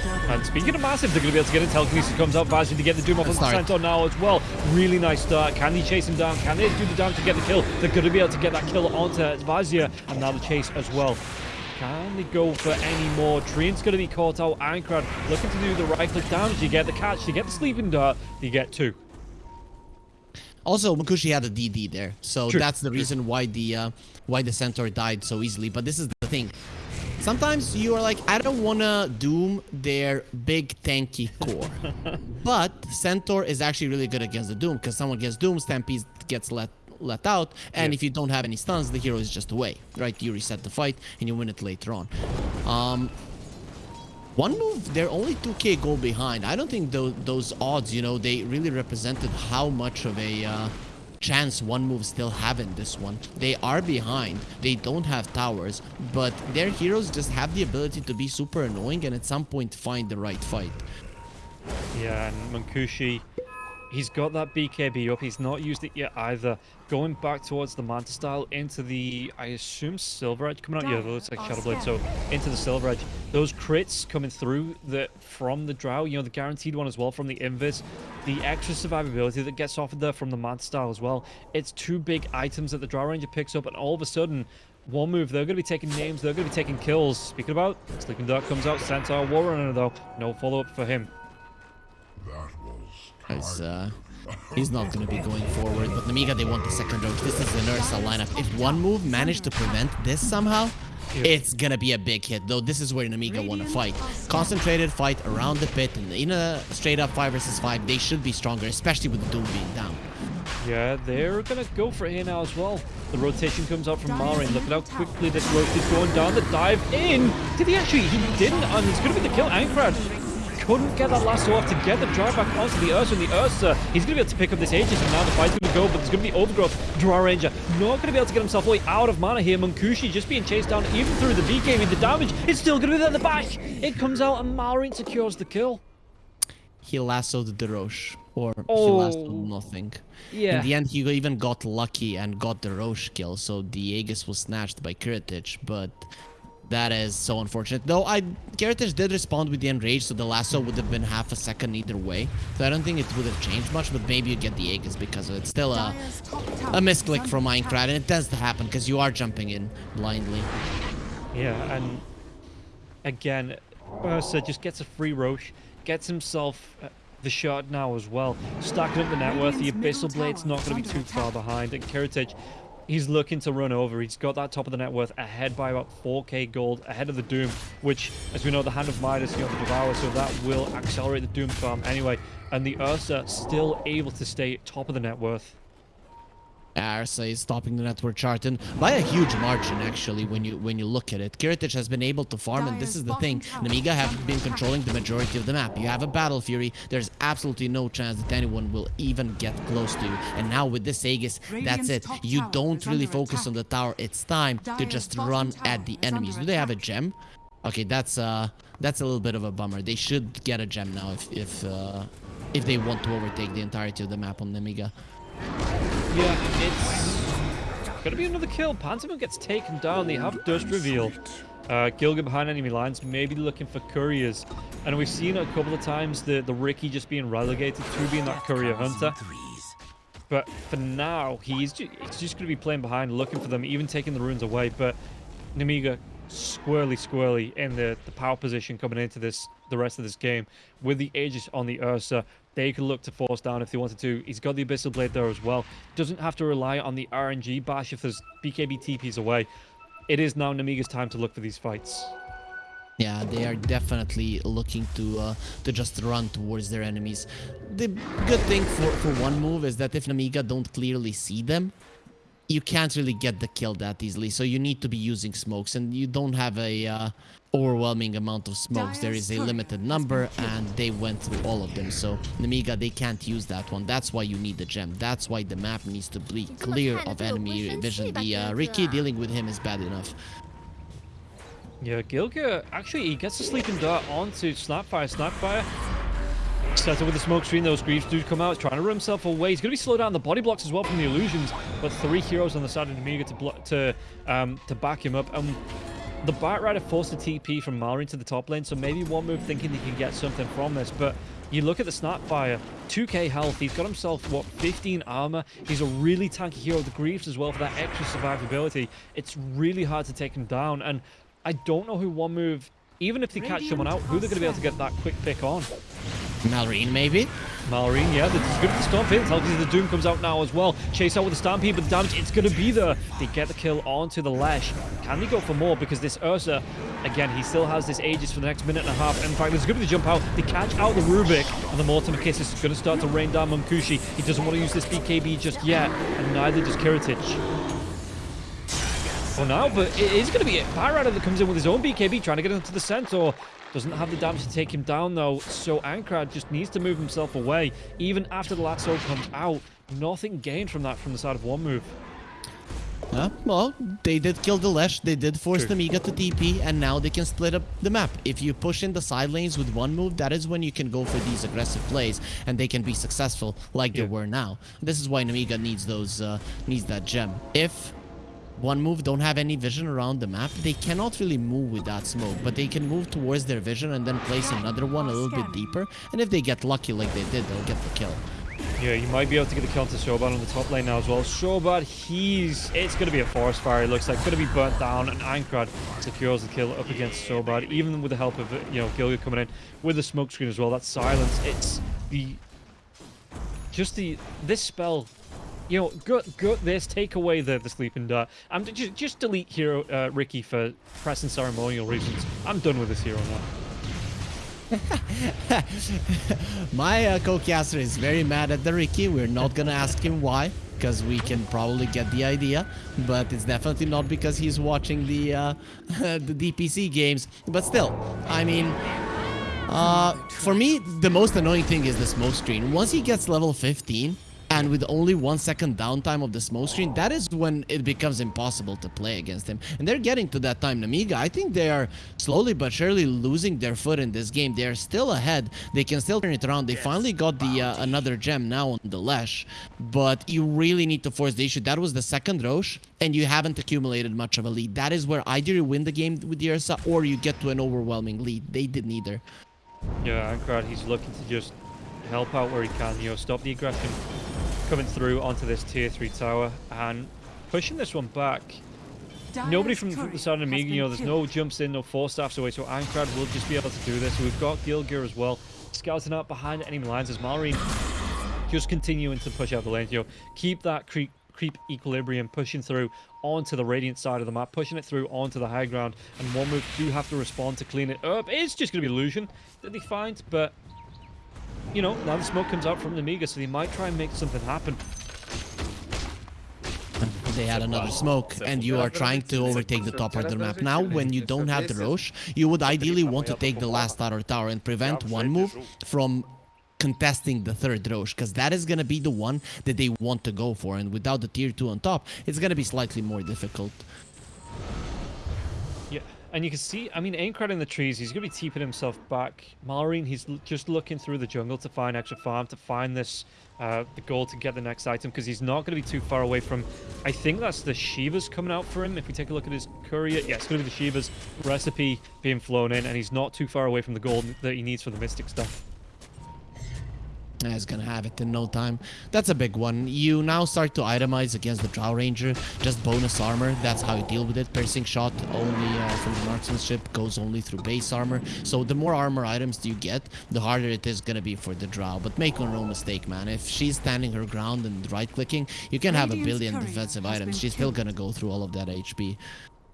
And speaking of massive, they're going to be able to get it. Telekinesis comes out. Vazzy to get the Doom off on the. Centaur now as well. Really nice start. Can they chase him down? Can they do the damage to get the kill? They're going to be able to get that kill onto Vazia. And now the chase as well. Can they go for any more? Treant's going to be caught out. Aincrad looking to do the right click damage. You get the catch. You get the sleeping dart. You get two. Also, Makushi had a DD there, so True, that's the reason why the uh, why the Centaur died so easily. But this is the thing. Sometimes you are like, I don't wanna doom their big tanky core, but Centaur is actually really good against the Doom because someone gets Doom, Stampede gets let let out, and Yeah. if you don't have any stuns, the hero is just away, right? You reset the fight and you win it later on. Um, one move, they're only 2k goal behind. I don't think those, those odds, you know, they really represented how much of a uh, chance one move still have in this one. They are behind. They don't have towers, but their heroes just have the ability to be super annoying and at some point find the right fight. Yeah, and Munkushi, he's got that BKB up. He's not used it yet either. Going back towards the Manta style into the, I assume, Silver Edge coming out. Yeah, it looks like Shadow Blade. So into the Silver Edge. Those crits coming through the from the Drow, you know, the guaranteed one as well from the Invis. The extra survivability that gets offered there from the Manta style as well. It's two big items that the Drow Ranger picks up, and all of a sudden, one move, they're going to be taking names, they're going to be taking kills. Speaking about, Sleeping Dart comes out, Centaur War Runner though. No follow up for him. As, uh, he's not going to be going forward, but Nemiga, they want the second Rosh. This is the Nursa lineup. If one move managed to prevent this somehow, it's going to be a big hit, though this is where Nemiga want to fight. Concentrated fight around the pit, and in a straight up 5 versus 5, they should be stronger, especially with Doom being down. Yeah, they're gonna go for here now as well. The rotation comes out from Malrine. Look at how quickly this Rosh is going down. The dive in. Did he actually? He didn't, and it's gonna be the kill. Aincrad couldn't get that lasso off to get the drive back onto the Ursa, and the Ursa, uh, he's going to be able to pick up this Aegis, and now the fight's going to go, but there's going to be Overgrowth. Drow Ranger not going to be able to get himself way out of mana here. Munkushi just being chased down even through the BKB. The damage is still going to be there at the back. It comes out, and Malrine secures the kill. He lassoed the Rosh, or he Oh. lassoed nothing. Yeah. In the end, he even got lucky and got the Rosh kill, so the Aegis was snatched by Kiritych, but that is so unfortunate. Though I Kiritych did respond with the Enrage, so the lasso would have been half a second either way. So I don't think it would have changed much, but maybe you get the Aegis because of it. Still a, a misclick is from Minecraft, and it to happen because you are jumping in blindly. Yeah, and again, Ursa just gets a free Rosh, gets himself uh, the shot now as well. Stacking up the net worth, the Abyssal Blade's not going to be too far behind, and Kiritych, he's looking to run over. He's got that top of the net worth ahead by about 4k gold, ahead of the Doom, which, as we know, the Hand of Midas, you know, the Devourer, so that will accelerate the Doom farm anyway. And the Ursa still able to stay top of the net worth. Ursa is stopping the network chart and by a huge margin actually when you when you look at it. Kiritych has been able to farm and this is the thing. Nemiga have been controlling the majority of the map. You have a Battle Fury. There's absolutely no chance that anyone will even get close to you. And now with this Aegis, that's it. You don't really focus on the tower. It's time to just run at the enemies. Do they have a gem? Okay, that's uh that's a little bit of a bummer. They should get a gem now if if uh if they want to overtake the entirety of the map on Nemiga. Yeah, it's gonna be another kill. Pantomime gets taken down. They have Dust Reveal. Uh, Gilgir behind enemy lines, maybe looking for couriers. And we've seen a couple of times the, the Riki just being relegated to being that courier hunter. But for now, he's just, just going to be playing behind, looking for them, even taking the runes away. But Nemiga squirrely, squirrely in the, the power position coming into this the rest of this game. With the Aegis on the Ursa, they could look to force down if they wanted to. He's got the Abyssal Blade there as well. Doesn't have to rely on the RNG bash if there's BKB TPs away. It is now Nemiga's time to look for these fights. Yeah, they are definitely looking to uh, to just run towards their enemies. The good thing for, for one move is that if Nemiga don't clearly see them, you can't really get the kill that easily. So you need to be using smokes, and you don't have a uh, overwhelming amount of smokes. There is a limited number, and they went through all of them. So Nemiga, they can't use that one. That's why you need the gem. That's why the map needs to be clear of to do a enemy vision vision. The uh, Riki dealing with him is bad enough. Yeah, Gilgir, actually, he gets a sleeping dart onto Snapfire. Snapfire sets up with the smoke screen. Those Greaves do come out, trying to run himself away. He's going to be slowed down the body blocks as well from the illusions, but three heroes on the side of Nemiga to to um, to back him up. And the Batrider forced a TP from Malrine to the top lane, so maybe one move thinking he can get something from this, but you look at the Snapfire, 2k health, he's got himself, what, 15 armor. He's a really tanky hero. The Greaves as well for that extra survivability. It's really hard to take him down, and I don't know who one move, even if they catch someone out, who are they're going to be able to get that quick pick on. Malrine, maybe? Malrine, yeah, that's good at the stomp in. Obviously, the Doom comes out now as well. Chase out with the Stampede, but the damage, it's going to be there. They get the kill onto the Lesh. Can they go for more? Because this Ursa, again, he still has this Aegis for the next minute and a half. In fact, there's going to be the jump out. They catch out the Rubik, and the Mortimer Kiss is going to start to rain down Munkushi. He doesn't want to use this BKB just yet, and neither does Kiritych. For now, but it is going to be a Rider that comes in with his own BKB, trying to get into the center. Doesn't have the damage to take him down, though, so Aincrad just needs to move himself away. Even after the lasso comes out, nothing gained from that from the side of one move. Huh? Well, they did kill the Lesh, they did force True. the Miga to TP, and now they can split up the map. If you push in the side lanes with one move, that is when you can go for these aggressive plays, and they can be successful like Yeah. they were now. This is why Nemiga needs those, uh, needs that gem. If one move don't have any vision around the map, they cannot really move with that smoke, but they can move towards their vision and then place another one a little bit deeper, and if they get lucky like they did, they'll get the kill. Yeah, you might be able to get the kill to Sobad on the top lane now as well. Sobad, he's... It's going to be a forest fire, it looks like. Going to be burnt down, and Aincrad secures the kill up against Sobad, even with the help of, you know, Gilgir coming in with the smoke screen as well. That silence, it's the... Just the... This spell... You know, gut, gut this, take away the, the sleeping dart. I'm just, just delete hero uh, Riki for press and ceremonial reasons. I'm done with this hero now. My uh, co-caster is very mad at the Riki. We're not gonna ask him why, because we can probably get the idea. But it's definitely not because he's watching the uh, the DPC games. But still, I mean, Uh, for me, the most annoying thing is the smoke screen. Once he gets level 15, and with only one second downtime of the smoke screen, that is when it becomes impossible to play against him. And they're getting to that time. Nemiga, I think they are slowly but surely losing their foot in this game. They are still ahead. They can still turn it around. They finally got the uh, another gem now on the Lesh. But you really need to force the issue. That was the second Rosh, and you haven't accumulated much of a lead. That is where either you win the game with the Ursa or you get to an overwhelming lead. They did neither. Yeah, Aincrad, he's looking to just help out where he can, you know, stop the aggression coming through onto this tier 3 tower and pushing this one back. Nobody from, from the side of Nemiga, you know, there's no jumps in, no Force Staffs away, so Aincrad will just be able to do this. We've got Gilgir as well, scouting out behind enemy lines as Malrine just continuing to push out the lane, you know, keep that creep, creep equilibrium pushing through onto the Radiant side of the map, pushing it through onto the high ground, and one move do have to respond to clean it up. It's just going to be illusion that they find, but you know, now the smoke comes out from the Amiga, so they might try and make something happen. They had another smoke, and you are trying to overtake the top part of the map. Now, when you don't have the Rosh, you would ideally want to take the last Tower Tower and prevent one move from contesting the third Rosh, because that is going to be the one that they want to go for, and without the tier 2 on top, it's going to be slightly more difficult. And you can see, I mean, Aincrad in the trees, he's going to be teeping himself back. Malrine, he's just looking through the jungle to find extra farm, to find this, uh, the goal to get the next item, because he's not going to be too far away from, I think that's the Shivas coming out for him. If we take a look at his courier, yeah, it's going to be the Shivas recipe being flown in, and he's not too far away from the gold that he needs for the Mystic Staff. He's gonna have it in no time. That's a big one. You now start to itemize against the Drow Ranger. Just bonus armor. That's how you deal with it. Piercing shot only uh, from the marksmanship goes only through base armor. So the more armor items you get, the harder it is gonna be for the Drow. But make no mistake, man. If she's standing her ground and right clicking, you can have a billion defensive items. She's still gonna go through all of that HP.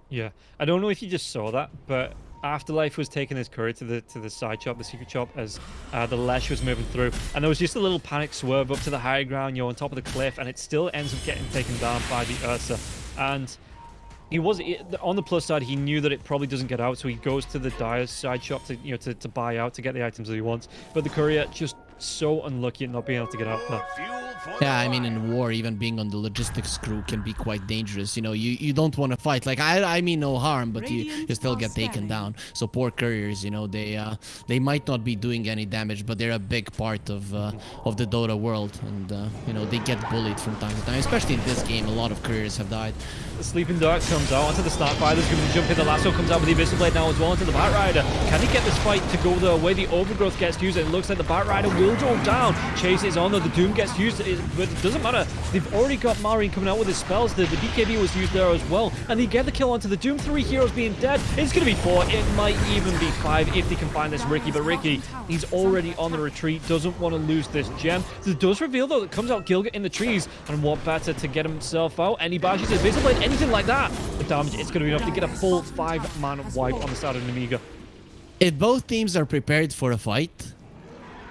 Yeah, I don't know if you just saw that, but Afterlife was taking his courier to the to the side chop, the secret chop, as uh, the Lesh was moving through, and there was just a little panic swerve up to the high ground, you know, on top of the cliff, and it still ends up getting taken down by the Ursa, and he was on the plus side. He knew that it probably doesn't get out, so he goes to the Dyer's side shop to you know to, to buy out to get the items that he wants. But the courier just so unlucky at not being able to get out there. Yeah, I mean, in war, even being on the logistics crew can be quite dangerous. You know, you, you don't want to fight. Like, I I mean no harm, but you, you still get taken down. So poor couriers, you know, they uh, they might not be doing any damage, but they're a big part of uh, of the Dota world. And, uh, you know, they get bullied from time to time. Especially in this game, a lot of couriers have died. The Sleeping Dart comes out onto the Snapfire. There's going to jump in. The lasso comes out with the Abyssal Blade now as well onto the Batrider. Can he get this fight to go the way the Overgrowth gets used? It looks like the Batrider will go down. Chase is on though. The Doom gets used, but it doesn't matter. They've already got Marine coming out with his spells. The, the BKB was used there as well. And they get the kill onto the Doom. Three heroes being dead. It's going to be four. It might even be five if they can find this Riki. But Riki, he's already on the retreat. Doesn't want to lose this gem. It does reveal though that comes out Gilgir in the trees. And what better to get himself out? Any bashes, Abyssal Blade, anything like that. The damage um, is going to be enough to get a full five-man wipe on the side of Nemiga. If both teams are prepared for a fight,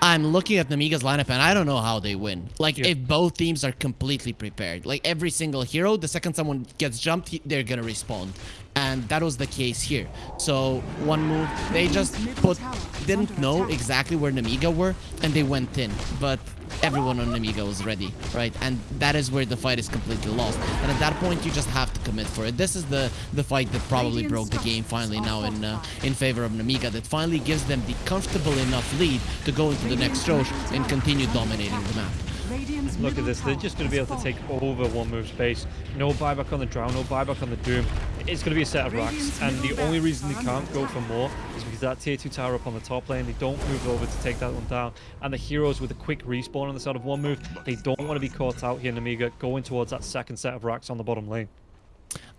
I'm looking at Nemiga's lineup and I don't know how they win. Like, yeah. if both teams are completely prepared. Like, every single hero, the second someone gets jumped, they're gonna respond. And that was the case here. So, one move, they just put, didn't know exactly where Nemiga were, and they went in. But everyone on Nemiga was ready, right? And that is where the fight is completely lost. And at that point, you just have to commit for it. This is the the fight that probably broke the game finally now in uh, in favor of Nemiga. That finally gives them the comfortable enough lead to go into the next Rosh and continue dominating the map. Look at this, they're just going to be able to take over one move space. No buyback on the Drow, no buyback on the Doom. It's going to be a set of racks, and the only reason they can't go for more is because that tier 2 tower up on the top lane, they don't move over to take that one down. And the heroes with a quick respawn on the side of one move, they don't want to be caught out here in Amiga, going towards that second set of racks on the bottom lane.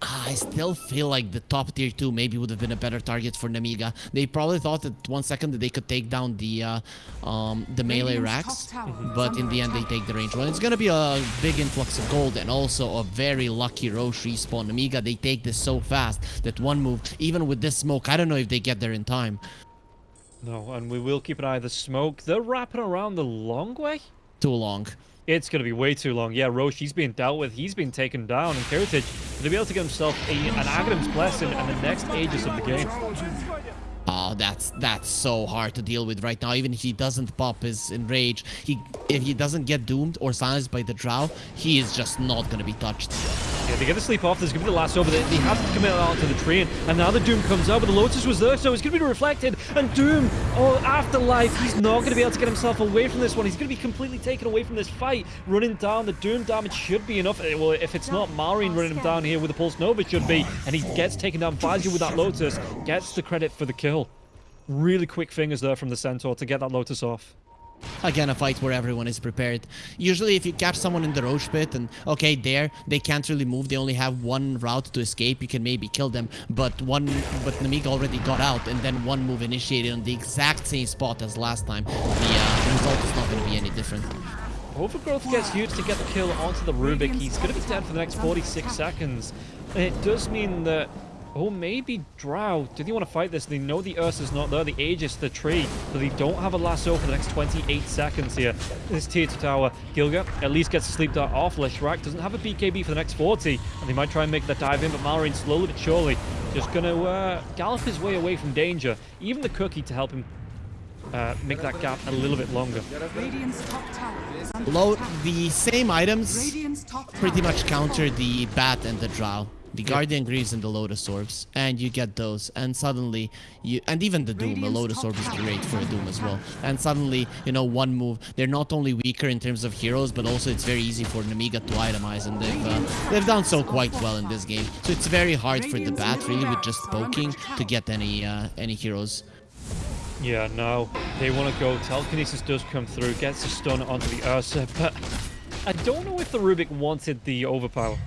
I still feel like the top tier 2 maybe would have been a better target for Nemiga. They probably thought that one second that they could take down the uh, um, the melee racks, but in the end they take the range one. It's gonna be a big influx of gold and also a very lucky Rosh respawn. Nemiga, they take this so fast that one move, even with this smoke, I don't know if they get there in time. No, and we will keep an eye on the smoke. They're wrapping around the long way? Too long. It's going to be way too long. Yeah, Rosh, he's being dealt with. He's been taken down. And Kiritych, to be able to get himself a, an Aghanim's Blessing and the next Aegis of the game. Oh, that's that's so hard to deal with right now. Even if he doesn't pop his enrage, he if he doesn't get doomed or silenced by the drow, he is just not gonna be touched. Yeah, they get the sleep off. There's going to be the last over. They have to commit out to the train. And now the Doom comes out, but the Lotus was there, so it's going to be reflected. And Doom, oh, afterlife, he's not going to be able to get himself away from this one. He's going to be completely taken away from this fight. Running down, the Doom damage should be enough. Eh, Well, if it's not Marine running him down here with the Pulse Nova, should be. And he gets taken down. Vazia with that Lotus gets the credit for the kill. Really quick fingers there from the Centaur to get that Lotus off. Again, a fight where everyone is prepared. Usually, if you catch someone in the Rosh pit and, okay, there, they can't really move. They only have one route to escape. You can maybe kill them. But one, but Nemiga already got out and then one move initiated on the exact same spot as last time. The, uh, the result is not going to be any different. Overgrowth gets used to get the kill onto the Rubik. He's going to be dead for the next 46 seconds. And it does mean that, oh, maybe Drow, do they want to fight this? They know the Ursa's not there, the Aegis, the tree, but they don't have a lasso for the next 28 seconds here. This tier 2 tower, Gilgir at least gets a sleep dart off. Leshrac doesn't have a BKB for the next 40, and they might try and make that dive in, but Malrine slowly but surely just going to uh, gallop his way away from danger. Even the cookie to help him uh, make that gap a little bit longer. Radiant's top tower is under Low, the same items pretty much counter the Bat and the Drow. The Guardian Greaves and the Lotus Orbs, and you get those, and suddenly you, and even the Doom, a Radiant's Lotus top Orb is great for a Doom as well. And suddenly, you know, one move, they're not only weaker in terms of heroes, but also it's very easy for Nemiga to itemize, and they've uh, they've done so quite well in this game. So it's very hard for the Bat, really, with just poking, to get any uh, any heroes. Yeah, no. They want to go. Telekinesis does come through, gets a stun onto the Ursa, but I don't know if the Rubik wanted the overpower.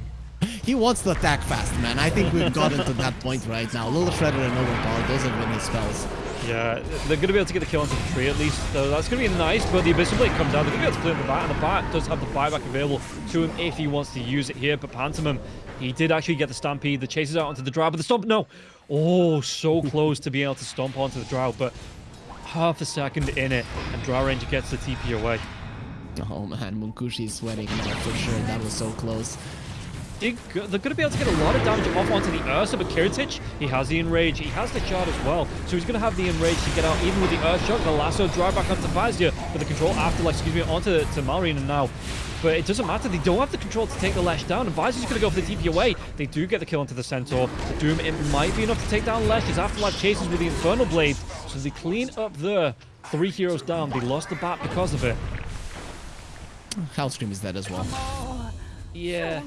He wants to attack fast, man. I think we've gotten to that point right now. Little Shredder and Overpower, those have been his spells. Yeah, they're going to be able to get the kill onto the tree at least. So that's going to be nice, but the Abyssal Blade comes down. They're going to be able to clear the bat, and the bat does have the buyback available to him if he wants to use it here. But Pantomime, he did actually get the Stampede. The chases out onto the Drow, but the Stomp, no. Oh, so close to being able to stomp onto the Drow, but half a second in it, and Drow Ranger gets the TP away. Oh man, Munkushi is sweating now for sure. That was so close. They go- They're going to be able to get a lot of damage off onto the Ursa, but Kiritych, he has the Enrage, he has the Shard as well, so he's going to have the Enrage to get out even with the Earth Shock, the Lasso, drive back onto Vazia, but the control afterlife, excuse me, onto to Malrine now. But it doesn't matter, they don't have the control to take the Lesh down, and Vazia's going to go for the TP away. They do get the kill onto the Centaur. The Doom, it might be enough to take down Lesh, as Afterlife chases with the Infernal Blade, so they clean up there. Three heroes down, they lost the bat because of it. Hellscream is dead as well. Yeah.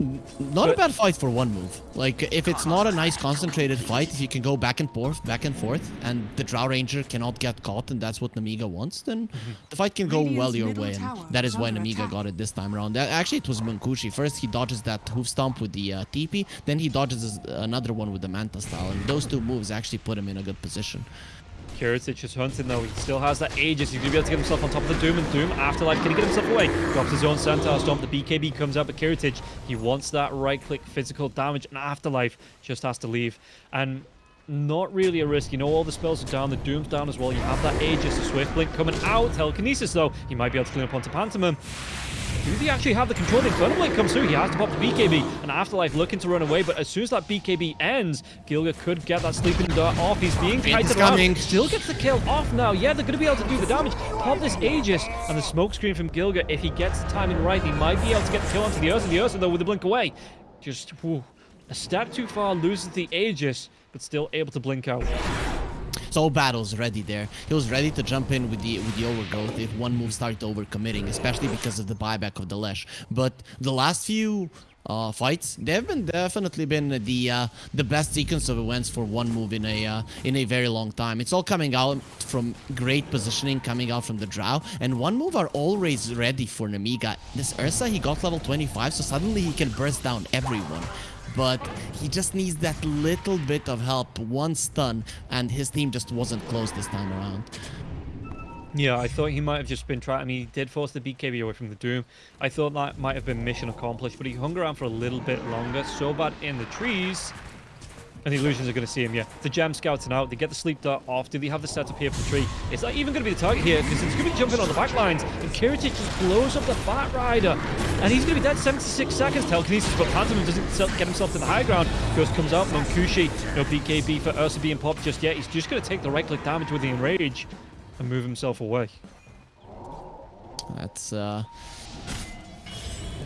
Not a bad fight for one move. Like, if it's not a nice concentrated fight, if you can go back and forth, back and forth, and the Drow Ranger cannot get caught, and that's what Nemiga wants, then the fight can go well your way. And that is is why under Nemiga attack. got it this time around. Actually, it was Munkushi. First, he dodges that hoof stomp with the uh, TP, then he dodges another one with the Manta style, and those two moves actually put him in a good position. Kiritych is hunting though. He still has that Aegis. He's going to be able to get himself on top of the Doom and Doom. Afterlife, can he get himself away? Drops his own Centaur Stomp. The BKB comes out, but Kiritych, he wants that right click physical damage, and Afterlife just has to leave. And not really a risk. You know, all the spells are down. The Doom's down as well. You have that Aegis, the Swift Blink coming out. Telekinesis though, he might be able to clean up onto Pantomime. Do they actually have the control? The Infernal Blade comes through. He has to pop the BKB. And Afterlife looking to run away. But as soon as that BKB ends, Gilgir could get that Sleeping Dart off. He's being is around. coming. Still gets the kill off now. Yeah, they're going to be able to do the damage. Pop this Aegis. And the smoke screen from Gilgir, if he gets the timing right, he might be able to get the kill onto the Ursa. The Ursa, though, with the blink away. Just, whew, a step too far, loses the Aegis, but still able to blink out. So Battle's ready there. He was ready to jump in with the with the overgrowth if one move started overcommitting, especially because of the buyback of the Lesh. But the last few uh, fights, they've been definitely been the uh, the best sequence of events for one move in a uh, in a very long time. It's all coming out from great positioning, coming out from the Drow, and one move are always ready for Nemiga. This Ursa, he got level 25, so suddenly he can burst down everyone but he just needs that little bit of help, one stun, and his team just wasn't close this time around. Yeah, I thought he might have just been trying. I mean, he did force the BKB away from the Doom. I thought that might have been mission accomplished, but he hung around for a little bit longer. Sobad in the trees. And the illusions are going to see him, yeah. The gem scouting out. They get the sleep dart off. Do they have the setup here for the tree? It's not even going to be the target here because it's going to be jumping on the back lines. And Kiritych just blows up the Batrider. And he's going to be dead 76 seconds. Telekinesis, but Pantomime doesn't get himself to the high ground. Ghost comes out. Munkushi, no BKB for Ursa being popped just yet. He's just going to take the right click damage with the enrage and move himself away. That's uh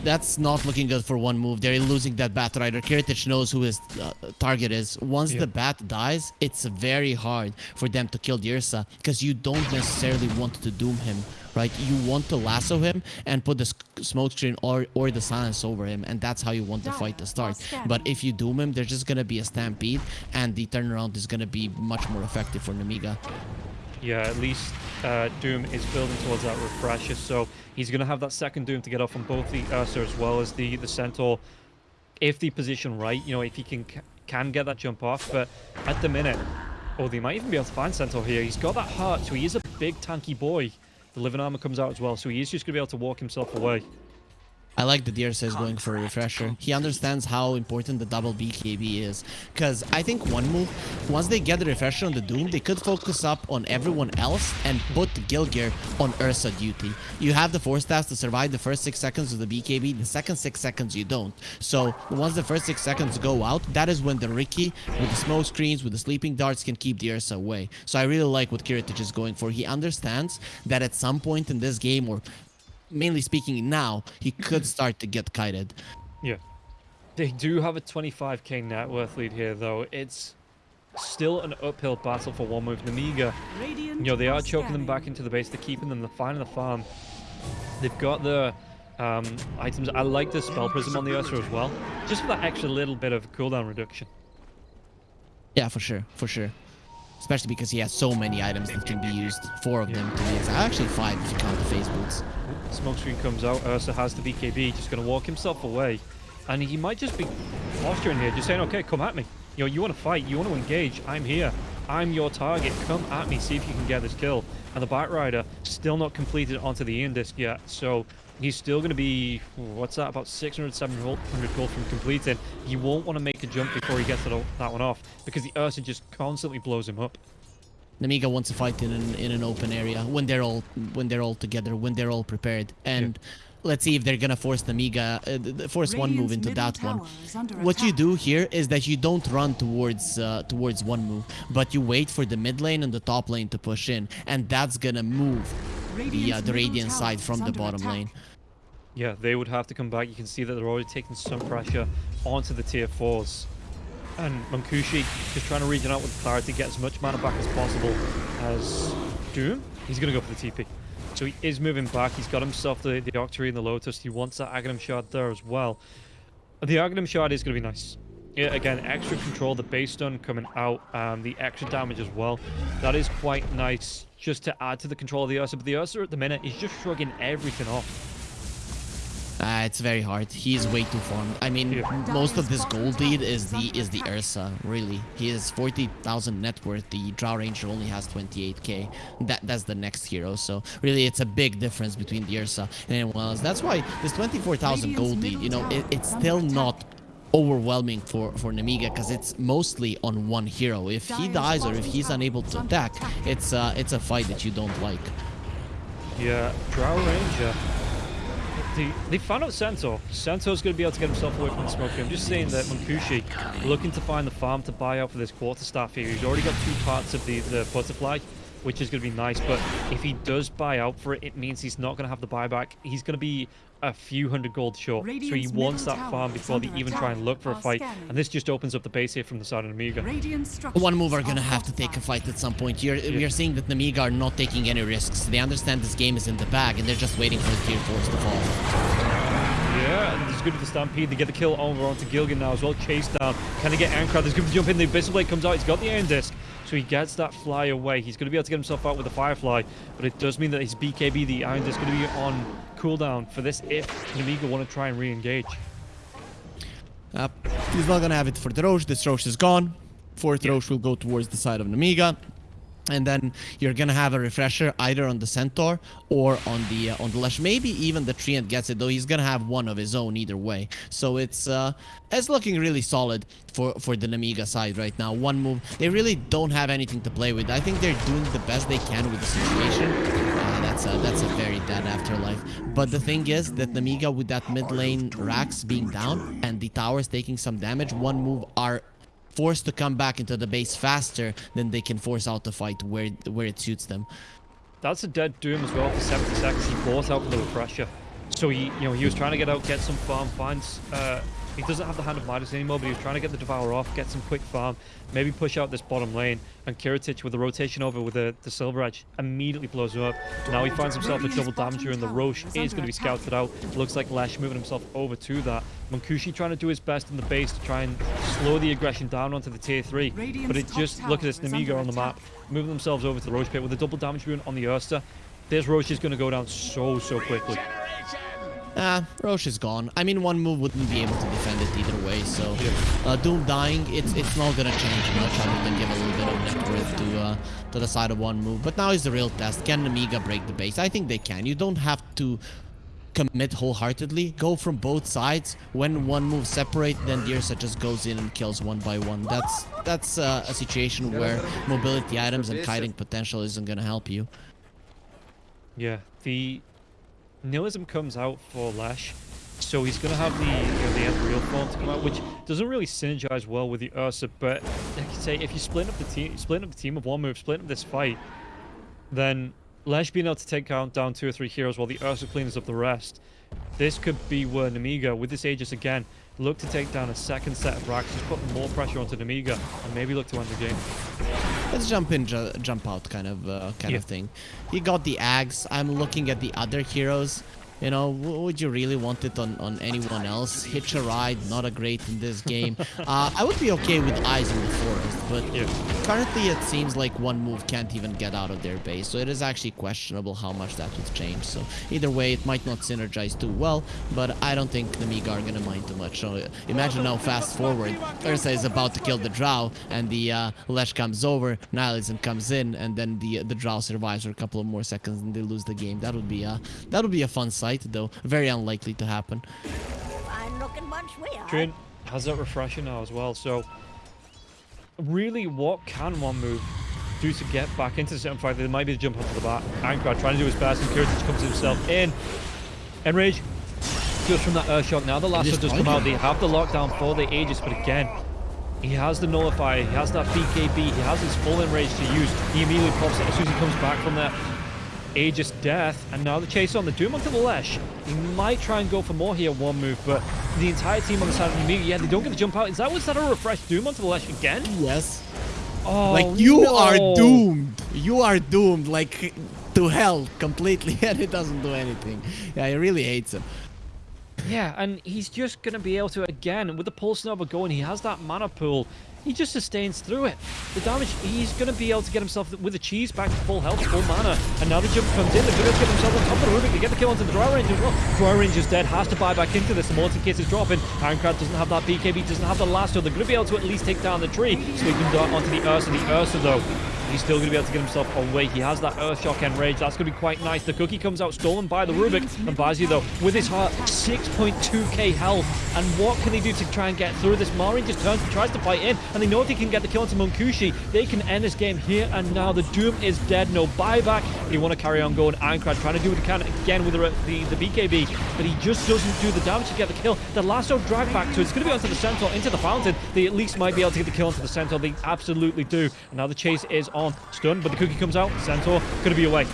that's not looking good for one move. They're losing that Bat Rider. Kiritych knows who his uh, target is. Once Yeah. the Bat dies, it's very hard for them to kill the Ursa because you don't necessarily want to doom him, right? You want to lasso him and put the sk- smoke screen or, or the silence over him, and that's how you want the fight to start. But if you doom him, there's just going to be a stampede, and the turnaround is going to be much more effective for Nemiga. Yeah, at least uh, Doom is building towards that refresher, so he's going to have that second Doom to get off on both the Ursa as well as the, the Centaur. If the position right, you know, if he can can get that jump off, but at the minute, oh, they might even be able to find Centaur here. He's got that heart, so he is a big tanky boy. The living armor comes out as well, so he is just going to be able to walk himself away. I like the is going for a refresher. He understands how important the double BKB is. Because I think one move, once they get the refresher on the Doom, they could focus up on everyone else and put Gilgir on Ursa duty. You have the Force Staff to survive the first 6 seconds of the BKB, the second 6 seconds you don't. So once the first 6 seconds go out, that is when the Riki, with the smoke screens, with the sleeping darts, can keep the Ursa away. So I really like what Kiritych is going for. He understands that at some point in this game, or mainly speaking now, he could start to get kited. Yeah. They do have a 25k net worth lead here, though. It's still an uphill battle for one move. Nemiga You know, they are are choking them back into the base. They're keeping them. They're finding the farm. They've got the um, items. I like the spell prism on the Ursa as well, just for that extra little bit of cooldown reduction. Yeah, for sure, for sure. Especially because he has so many items that can be used. Four of them to be exact. Actually, five if you count the Phase Boots. Smoke screen comes out. Uh, Ursa has the BKB, just going to walk himself away, and he might just be posturing here, just saying, "Okay, come at me. You know, you want to fight, you want to engage. I'm here. I'm your target. Come at me. See if you can get this kill." And the Batrider still not completed onto the end disc yet, so he's still going to be what's that? About 600, 700 gold from completing. You won't want to make a jump before he gets that one off because the Ursa just constantly blows him up. Nemiga wants to fight in an, in an open area when they're all when they're all together, when they're all prepared. And let's see if they're gonna force Nemiga, uh, th- th- force one move into that one. tower is What you do here is that you don't run towards uh, towards one move, but you wait for the mid lane and the top lane to push in, and that's gonna move the uh, the Radiant side from the bottom attack. lane. Yeah, they would have to come back. You can see that they're already taking some pressure onto the tier 4s. And Munkushi just trying to region out with clarity, get as much mana back as possible as Doom. He's going to go for the TP. So he is moving back. He's got himself the, the Octarine and the Lotus. He wants that Aghanim Shard there as well. The Aghanim Shard is going to be nice. Yeah, again, extra control, the base stun coming out, um, the extra damage as well. That is quite nice just to add to the control of the Ursa. But the Ursa at the minute is just shrugging everything off. Uh, it's very hard. He is way too farmed. I mean, Yeah. most of this gold lead is the is the Ursa. Really, he has 40,000 net worth. The Drow Ranger only has 28k. That that's the next hero. So really, it's a big difference between the Ursa and anyone else. That's why this 24,000 gold lead. You know, it, it's still not overwhelming for for Nemiga because it's mostly on one hero. If he dies or if he's unable to attack, it's uh it's a fight that you don't like. Yeah, Drow Ranger. The, they found out Centaur. Centaur's going to be able to get himself away from the smoke. I'm just saying that Munkushi looking to find the farm to buy out for this quarterstaff here. He's already got two parts of the, the butterfly, which is going to be nice. But if he does buy out for it, it means he's not going to have the buyback. He's going to be a few hundred gold short. so he wants that tower farm before they even attack. try and look for a fight. scanning. And this just opens up the base here from the side of Nemiga. Radiant One move are are gonna have to take a fight at some point. You're, Yeah. We are seeing that Nemiga are not taking any risks. They understand this game is in the bag and they're just waiting for the tier 4s to fall. Yeah, and it's good for the Stampede. They get the kill over onto Gilgir now as well. Chase down. Can he get Aincrad? There's good to jump in. The Abyssal Blade comes out. He's got the Aeon Disc. So he gets that fly away. He's going to be able to get himself out with the Firefly. But it does mean that his BKB, the Iron is going to be on cooldown for this if Nemiga want to try and re-engage. Uh, he's not gonna have it for the Rosh. This Rosh is gone. Fourth Yeah. Rosh will go towards the side of Nemiga. And then you're gonna have a refresher either on the centaur or on the uh, on the lesh maybe even the treant gets it though he's gonna have one of his own either way. So it's uh it's looking really solid for for the Nemiga side right now. One move they really don't have anything to play with. I think they're doing the best they can with the situation. Uh, that's a that's a very dead afterlife. But the thing is that Nemiga with that mid lane racks being down and the towers taking some damage one move are forced to come back into the base faster than they can force out the fight where where it suits them. That's a dead Doom as well for 70 seconds. He bought out the refresher. So he, you know, he was trying to get out, get some farm, finds, uh, he doesn't have the Hand of Midas anymore, but he's trying to get the Devour off, get some quick farm, maybe push out this bottom lane, and Kiritych with the rotation over with the, the Silver Edge immediately blows him up. Now he finds himself a double damager, and the Rosh is going to be scouted out. Looks like Lesh moving himself over to that. Munkushi trying to do his best in the base to try and slow the aggression down onto the tier 3, but it just, look at this, Nemiga on the map, moving themselves over to the Rosh pit with a double damage rune on the Ursa. This Rosh is going to go down so, so quickly. Ah, Rosh is gone. I mean, one move wouldn't be able to defend it either way, so... Uh, Doom dying, it's it's not gonna change much other than give a little bit of net worth to, uh, to the side of one move. But now is the real test. Can Nemiga break the base? I think they can. You don't have to commit wholeheartedly. Go from both sides. When one move separate, then Dirsa just goes in and kills one by one. That's that's uh, a situation where mobility items and kiting potential isn't gonna help you. Yeah, the Nihilism comes out for Lesh, so he's going to have the you know, the end real form to come out, which doesn't really synergize well with the Ursa. But like you say, if you split up the team, split up the team of one move, split up this fight, then Lesh being able to take down, down two or three heroes while the Ursa cleans up the rest, this could be where Nemiga, with this Aegis again, look to take down a second set of racks, just put more pressure onto Nemiga, and maybe look to end the game. Let's jump in, ju jump out kind of uh, kind Yeah. of thing. He got the Ags. I'm looking at the other heroes. You know, would you really want it on, on anyone else? Hitch a ride, not a great in this game. uh, I would be okay with Eyes in the Forest, but Yeah. currently it seems like one move can't even get out of their base, so it is actually questionable how much that would change. So either way, it might not synergize too well, but I don't think the Miga are gonna mind too much. So imagine now, fast forward, Ursa is about to kill the Drow, and the uh, Lesh comes over, Nihilism comes in, and then the the Drow survives for a couple of more seconds, and they lose the game. That would be a that would be a fun sight, though very unlikely to happen. Fine looking bunch we are. Trin has that refresher now as well, so really what can one move do to get back into the certain fight? There might be the jump onto the bat. Aincrad trying to do his best, and Kiritych comes himself in. Enrage just from that Earthshock. Now the lasso just does come out. They have the lockdown for the Aegis, but again, he has the nullifier, he has that BKB, he has his full enrage to use. He immediately pops it as soon as he comes back from that Aegis death, and now the chase on the Doom onto the Lesh. He might try and go for more here, one move, but the entire team on the side of the yeah, they don't get the jump out. Is that was that a refresh Doom onto the Lesh again? Yes. Oh, like you no. are doomed. You are doomed, like to hell completely, and it doesn't do anything. Yeah, he really hates him. Yeah, and he's just going to be able to, again, with the Pulse Nova going, he has that mana pool. He just sustains through it. The damage, he's going to be able to get himself with the cheese back to full health, full mana. And now the jump comes in. They're to get themselves on top of the Rubik. They get the kill onto the Dry Range as well. Dry Range is dead, has to buy back into this. The Morton Kiss is dropping. Aincrad doesn't have that BKB, doesn't have the Lasso. They're going to be able to at least take down the tree. So he can onto the Ursa. The Ursa, though, He's still going to be able to get himself away. He has that Earthshock Enrage. That's going to be quite nice. The cookie comes out stolen by the Rubik. And Bazi, though, with his heart, 6.2k health. And what can they do to try and get through this? Marin just turns and tries to fight in. And they know if they can get the kill onto Munkushi, they can end this game here and now. The Doom is dead. No buyback. They want to carry on going. Aincrad trying to do what he can again with the, the, the BKB. But he just doesn't do the damage to get the kill. The lasso drag back to it's going to be onto the Centaur, into the fountain. They at least might be able to get the kill onto the Centaur. They absolutely do. And now the chase is on. Stun, but the cookie comes out. Centaur going to be away.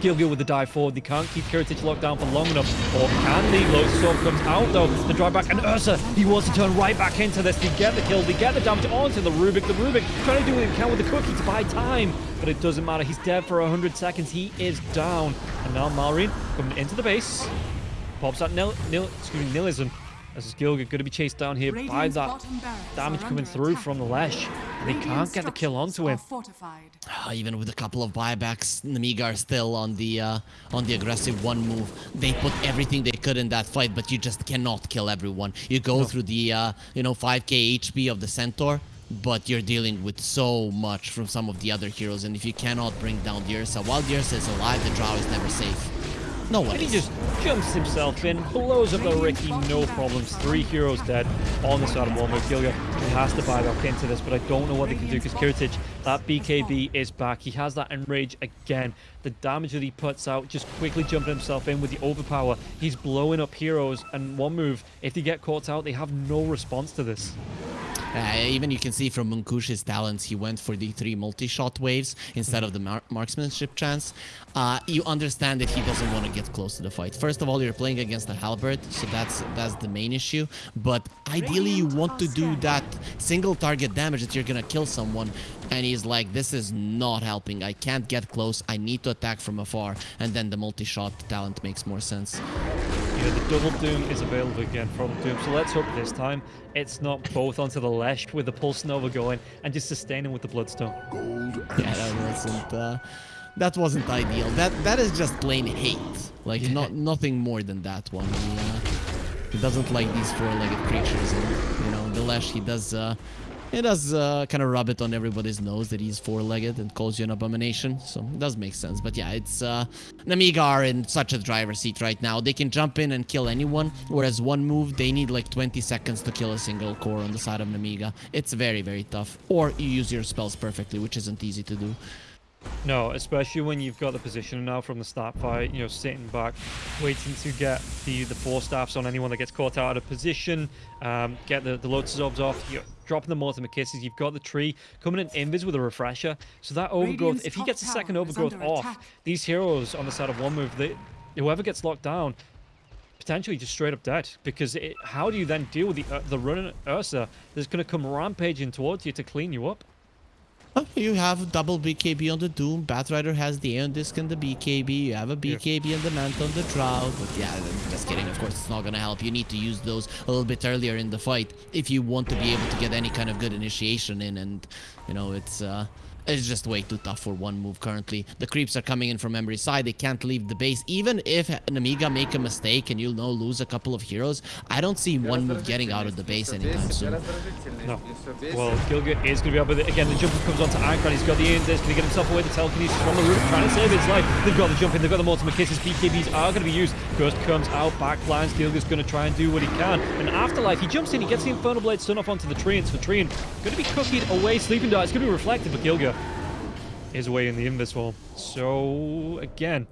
Gilgir with the dive forward. They can't keep Kiritych locked down for long enough. Or can they? Lotus Storm comes out though. The drive back. And Ursa, he wants to turn right back into this. They get the kill. They get the damage onto the Rubik. The Rubik trying to do what he can with the cookie to buy time. But it doesn't matter. He's dead for 100 seconds. He is down. And now Malrine coming into the base. Pops that nil, nil, excuse me, nihilism. This is Gilgir going to be chased down here by that damage coming through attack. from the Lesh. And they can't get the kill onto him. Fortified. Uh, even with a couple of buybacks, Nemiga are still on the uh, on the aggressive one move. They put everything they could in that fight, but you just cannot kill everyone. You go through the uh, you know 5k HP of the Centaur. but you're dealing with so much from some of the other heroes, and if you cannot bring down the Ursa, while the Ursa is alive, the Drow is never safe. No one And he just jumps himself in, blows up the Riki, no problems. Three heroes dead on the side of Walmart. Gilgir has to buy back into this, but I don't know what they can do because Kiritych, that BKB is back. He has that enrage again. The damage that he puts out, just quickly jumping himself in with the overpower. He's blowing up heroes, and one move, if they get caught out, they have no response to this. Uh, even you can see from Munkushi's talents, he went for the three multi-shot waves instead of the mar marksmanship chance. Uh, you understand that he doesn't want to get close to the fight. First of all, you're playing against a halberd, so that's that's the main issue. But ideally, you want to do that single target damage that you're gonna kill someone. And he's like, this is not helping. I can't get close. I need to attack from afar. And then the multi-shot talent makes more sense. You know, the double doom is available again from Doom, so let's hope this time it's not both onto the Lesh with the Pulse Nova going and just sustaining with the Bloodstone. Yeah, that wasn't uh, that wasn't ideal. That that is just plain hate. Like not nothing more than that one. He, uh, he doesn't like these four-legged creatures, and you know the Lesh he does. Uh, he does uh, kind of rub it on everybody's nose that he's four-legged and calls you an abomination. So it does make sense. But yeah, it's uh, Nemiga are in such a driver's seat right now. They can jump in and kill anyone, whereas one move they need like 20 seconds to kill a single core on the side of Nemiga. It's very very tough. Or you use your spells perfectly, which isn't easy to do. No, especially when you've got the position now from the start fight, you know, sitting back, waiting to get the the Force Staffs on anyone that gets caught out of position, um, get the, the lotus orbs off, you're dropping the multiple kisses, you've got the tree coming in invis with a refresher. So that overgrowth, Radiant's if he gets a second overgrowth off, attack. these heroes on the side of one move, they, whoever gets locked down, potentially just straight up dead. Because it, how do you then deal with the uh, the running Ursa that's going to come rampaging towards you to clean you up? Oh, You have double BKB on the Doom. Batrider has the Aeon Disc and the BKB. You have a BKB and the Mant on the Drought. But yeah, just kidding. Of course, it's not going to help. You need to use those a little bit earlier in the fight if you want to be able to get any kind of good initiation in. And, you know, it's... uh it's just way too tough for one move currently. The creeps are coming in from every side. They can't leave the base. Even if an Amiga make a mistake and you'll know lose a couple of heroes, I don't see one move getting out of the base anytime soon. No. Well, Gilgir is going to be up with it again. The jumper comes onto Aincrad. He's got the Aeon Disc. Can he get himself away? The telekinesis from the roof, trying to save his life. They've got the jump in. They've got the multiple kisses. BKBs are going to be used. Ghost comes out, backlands. Gilgir's going to try and do what he can. And Afterlife, he jumps in. He gets the Infernal Blade stun off onto the tree. And so the tree going to be cookied away. Sleeping Dart. It's going to be reflected, but Gilgir is away in the Invis wall. So, again,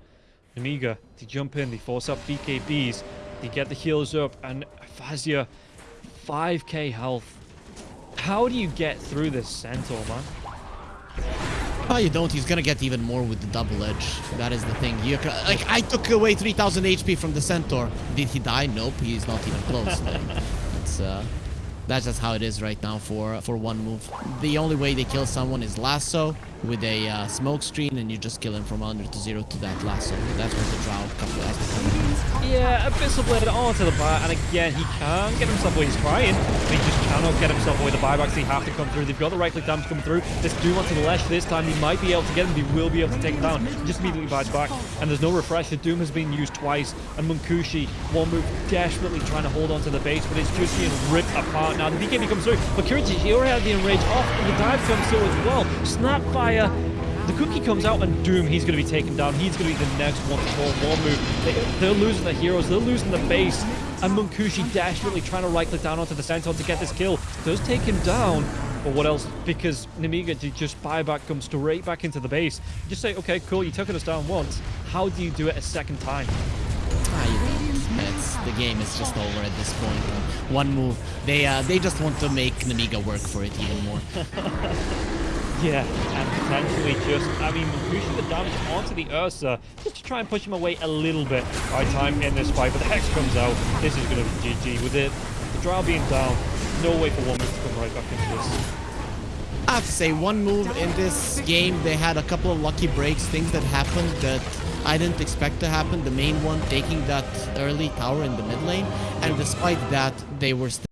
Nemiga, they jump in. They force up BKBs. They get the heals up. And Vazia, 5k health. How do you get through this centaur, man? Oh, you don't. He's gonna get even more with the double edge. That is the thing. You like I took away 3,000 HP from the centaur. Did he die? Nope. He's not even close. It's uh, that's just how it is right now for for one move. The only way they kill someone is lasso with a uh, smoke screen, and you just kill him from under to zero to that lasso. That's where the drow couple has to come in. Yeah, Abyssal Blade onto the bar, and again, he can't get himself away. He's trying, but he just cannot get himself away. The buybacks, they have to come through. They've got the right-click damage coming through. This Doom onto the Lesh this time. He might be able to get him. They will be able to take him down. He just immediately buys back, and there's no refresher. Doom has been used twice, and Munkushi, one move, desperately trying to hold on to the base, but it's just being ripped apart now. The BKB comes through, but Kiritych, he already had the enrage off, and the dive comes through as well. Snapfire the cookie comes out and Doom, he's going to be taken down. He's going to be the next one to call one move. They, they're losing the heroes. They're losing the base. And Munkushi desperately trying to right-click down onto the Centaur to get this kill. Does take him down. But what else? Because Nemiga did just buyback comes straight back into the base. You just say, okay, cool, you took us down once. How do you do it a second time? It's, the game is just over at this point. One move. They uh, they just want to make Nemiga work for it even more. Yeah, and potentially just, I mean, pushing the damage onto the Ursa just to try and push him away a little bit by time in this fight. But the Hex comes out. This is going to be GG. With it, the Drow being down, no way for move to come right back into this. I have to say, one move in this game, they had a couple of lucky breaks, things that happened that I didn't expect to happen. The main one, taking that early tower in the mid lane, and despite that, they were still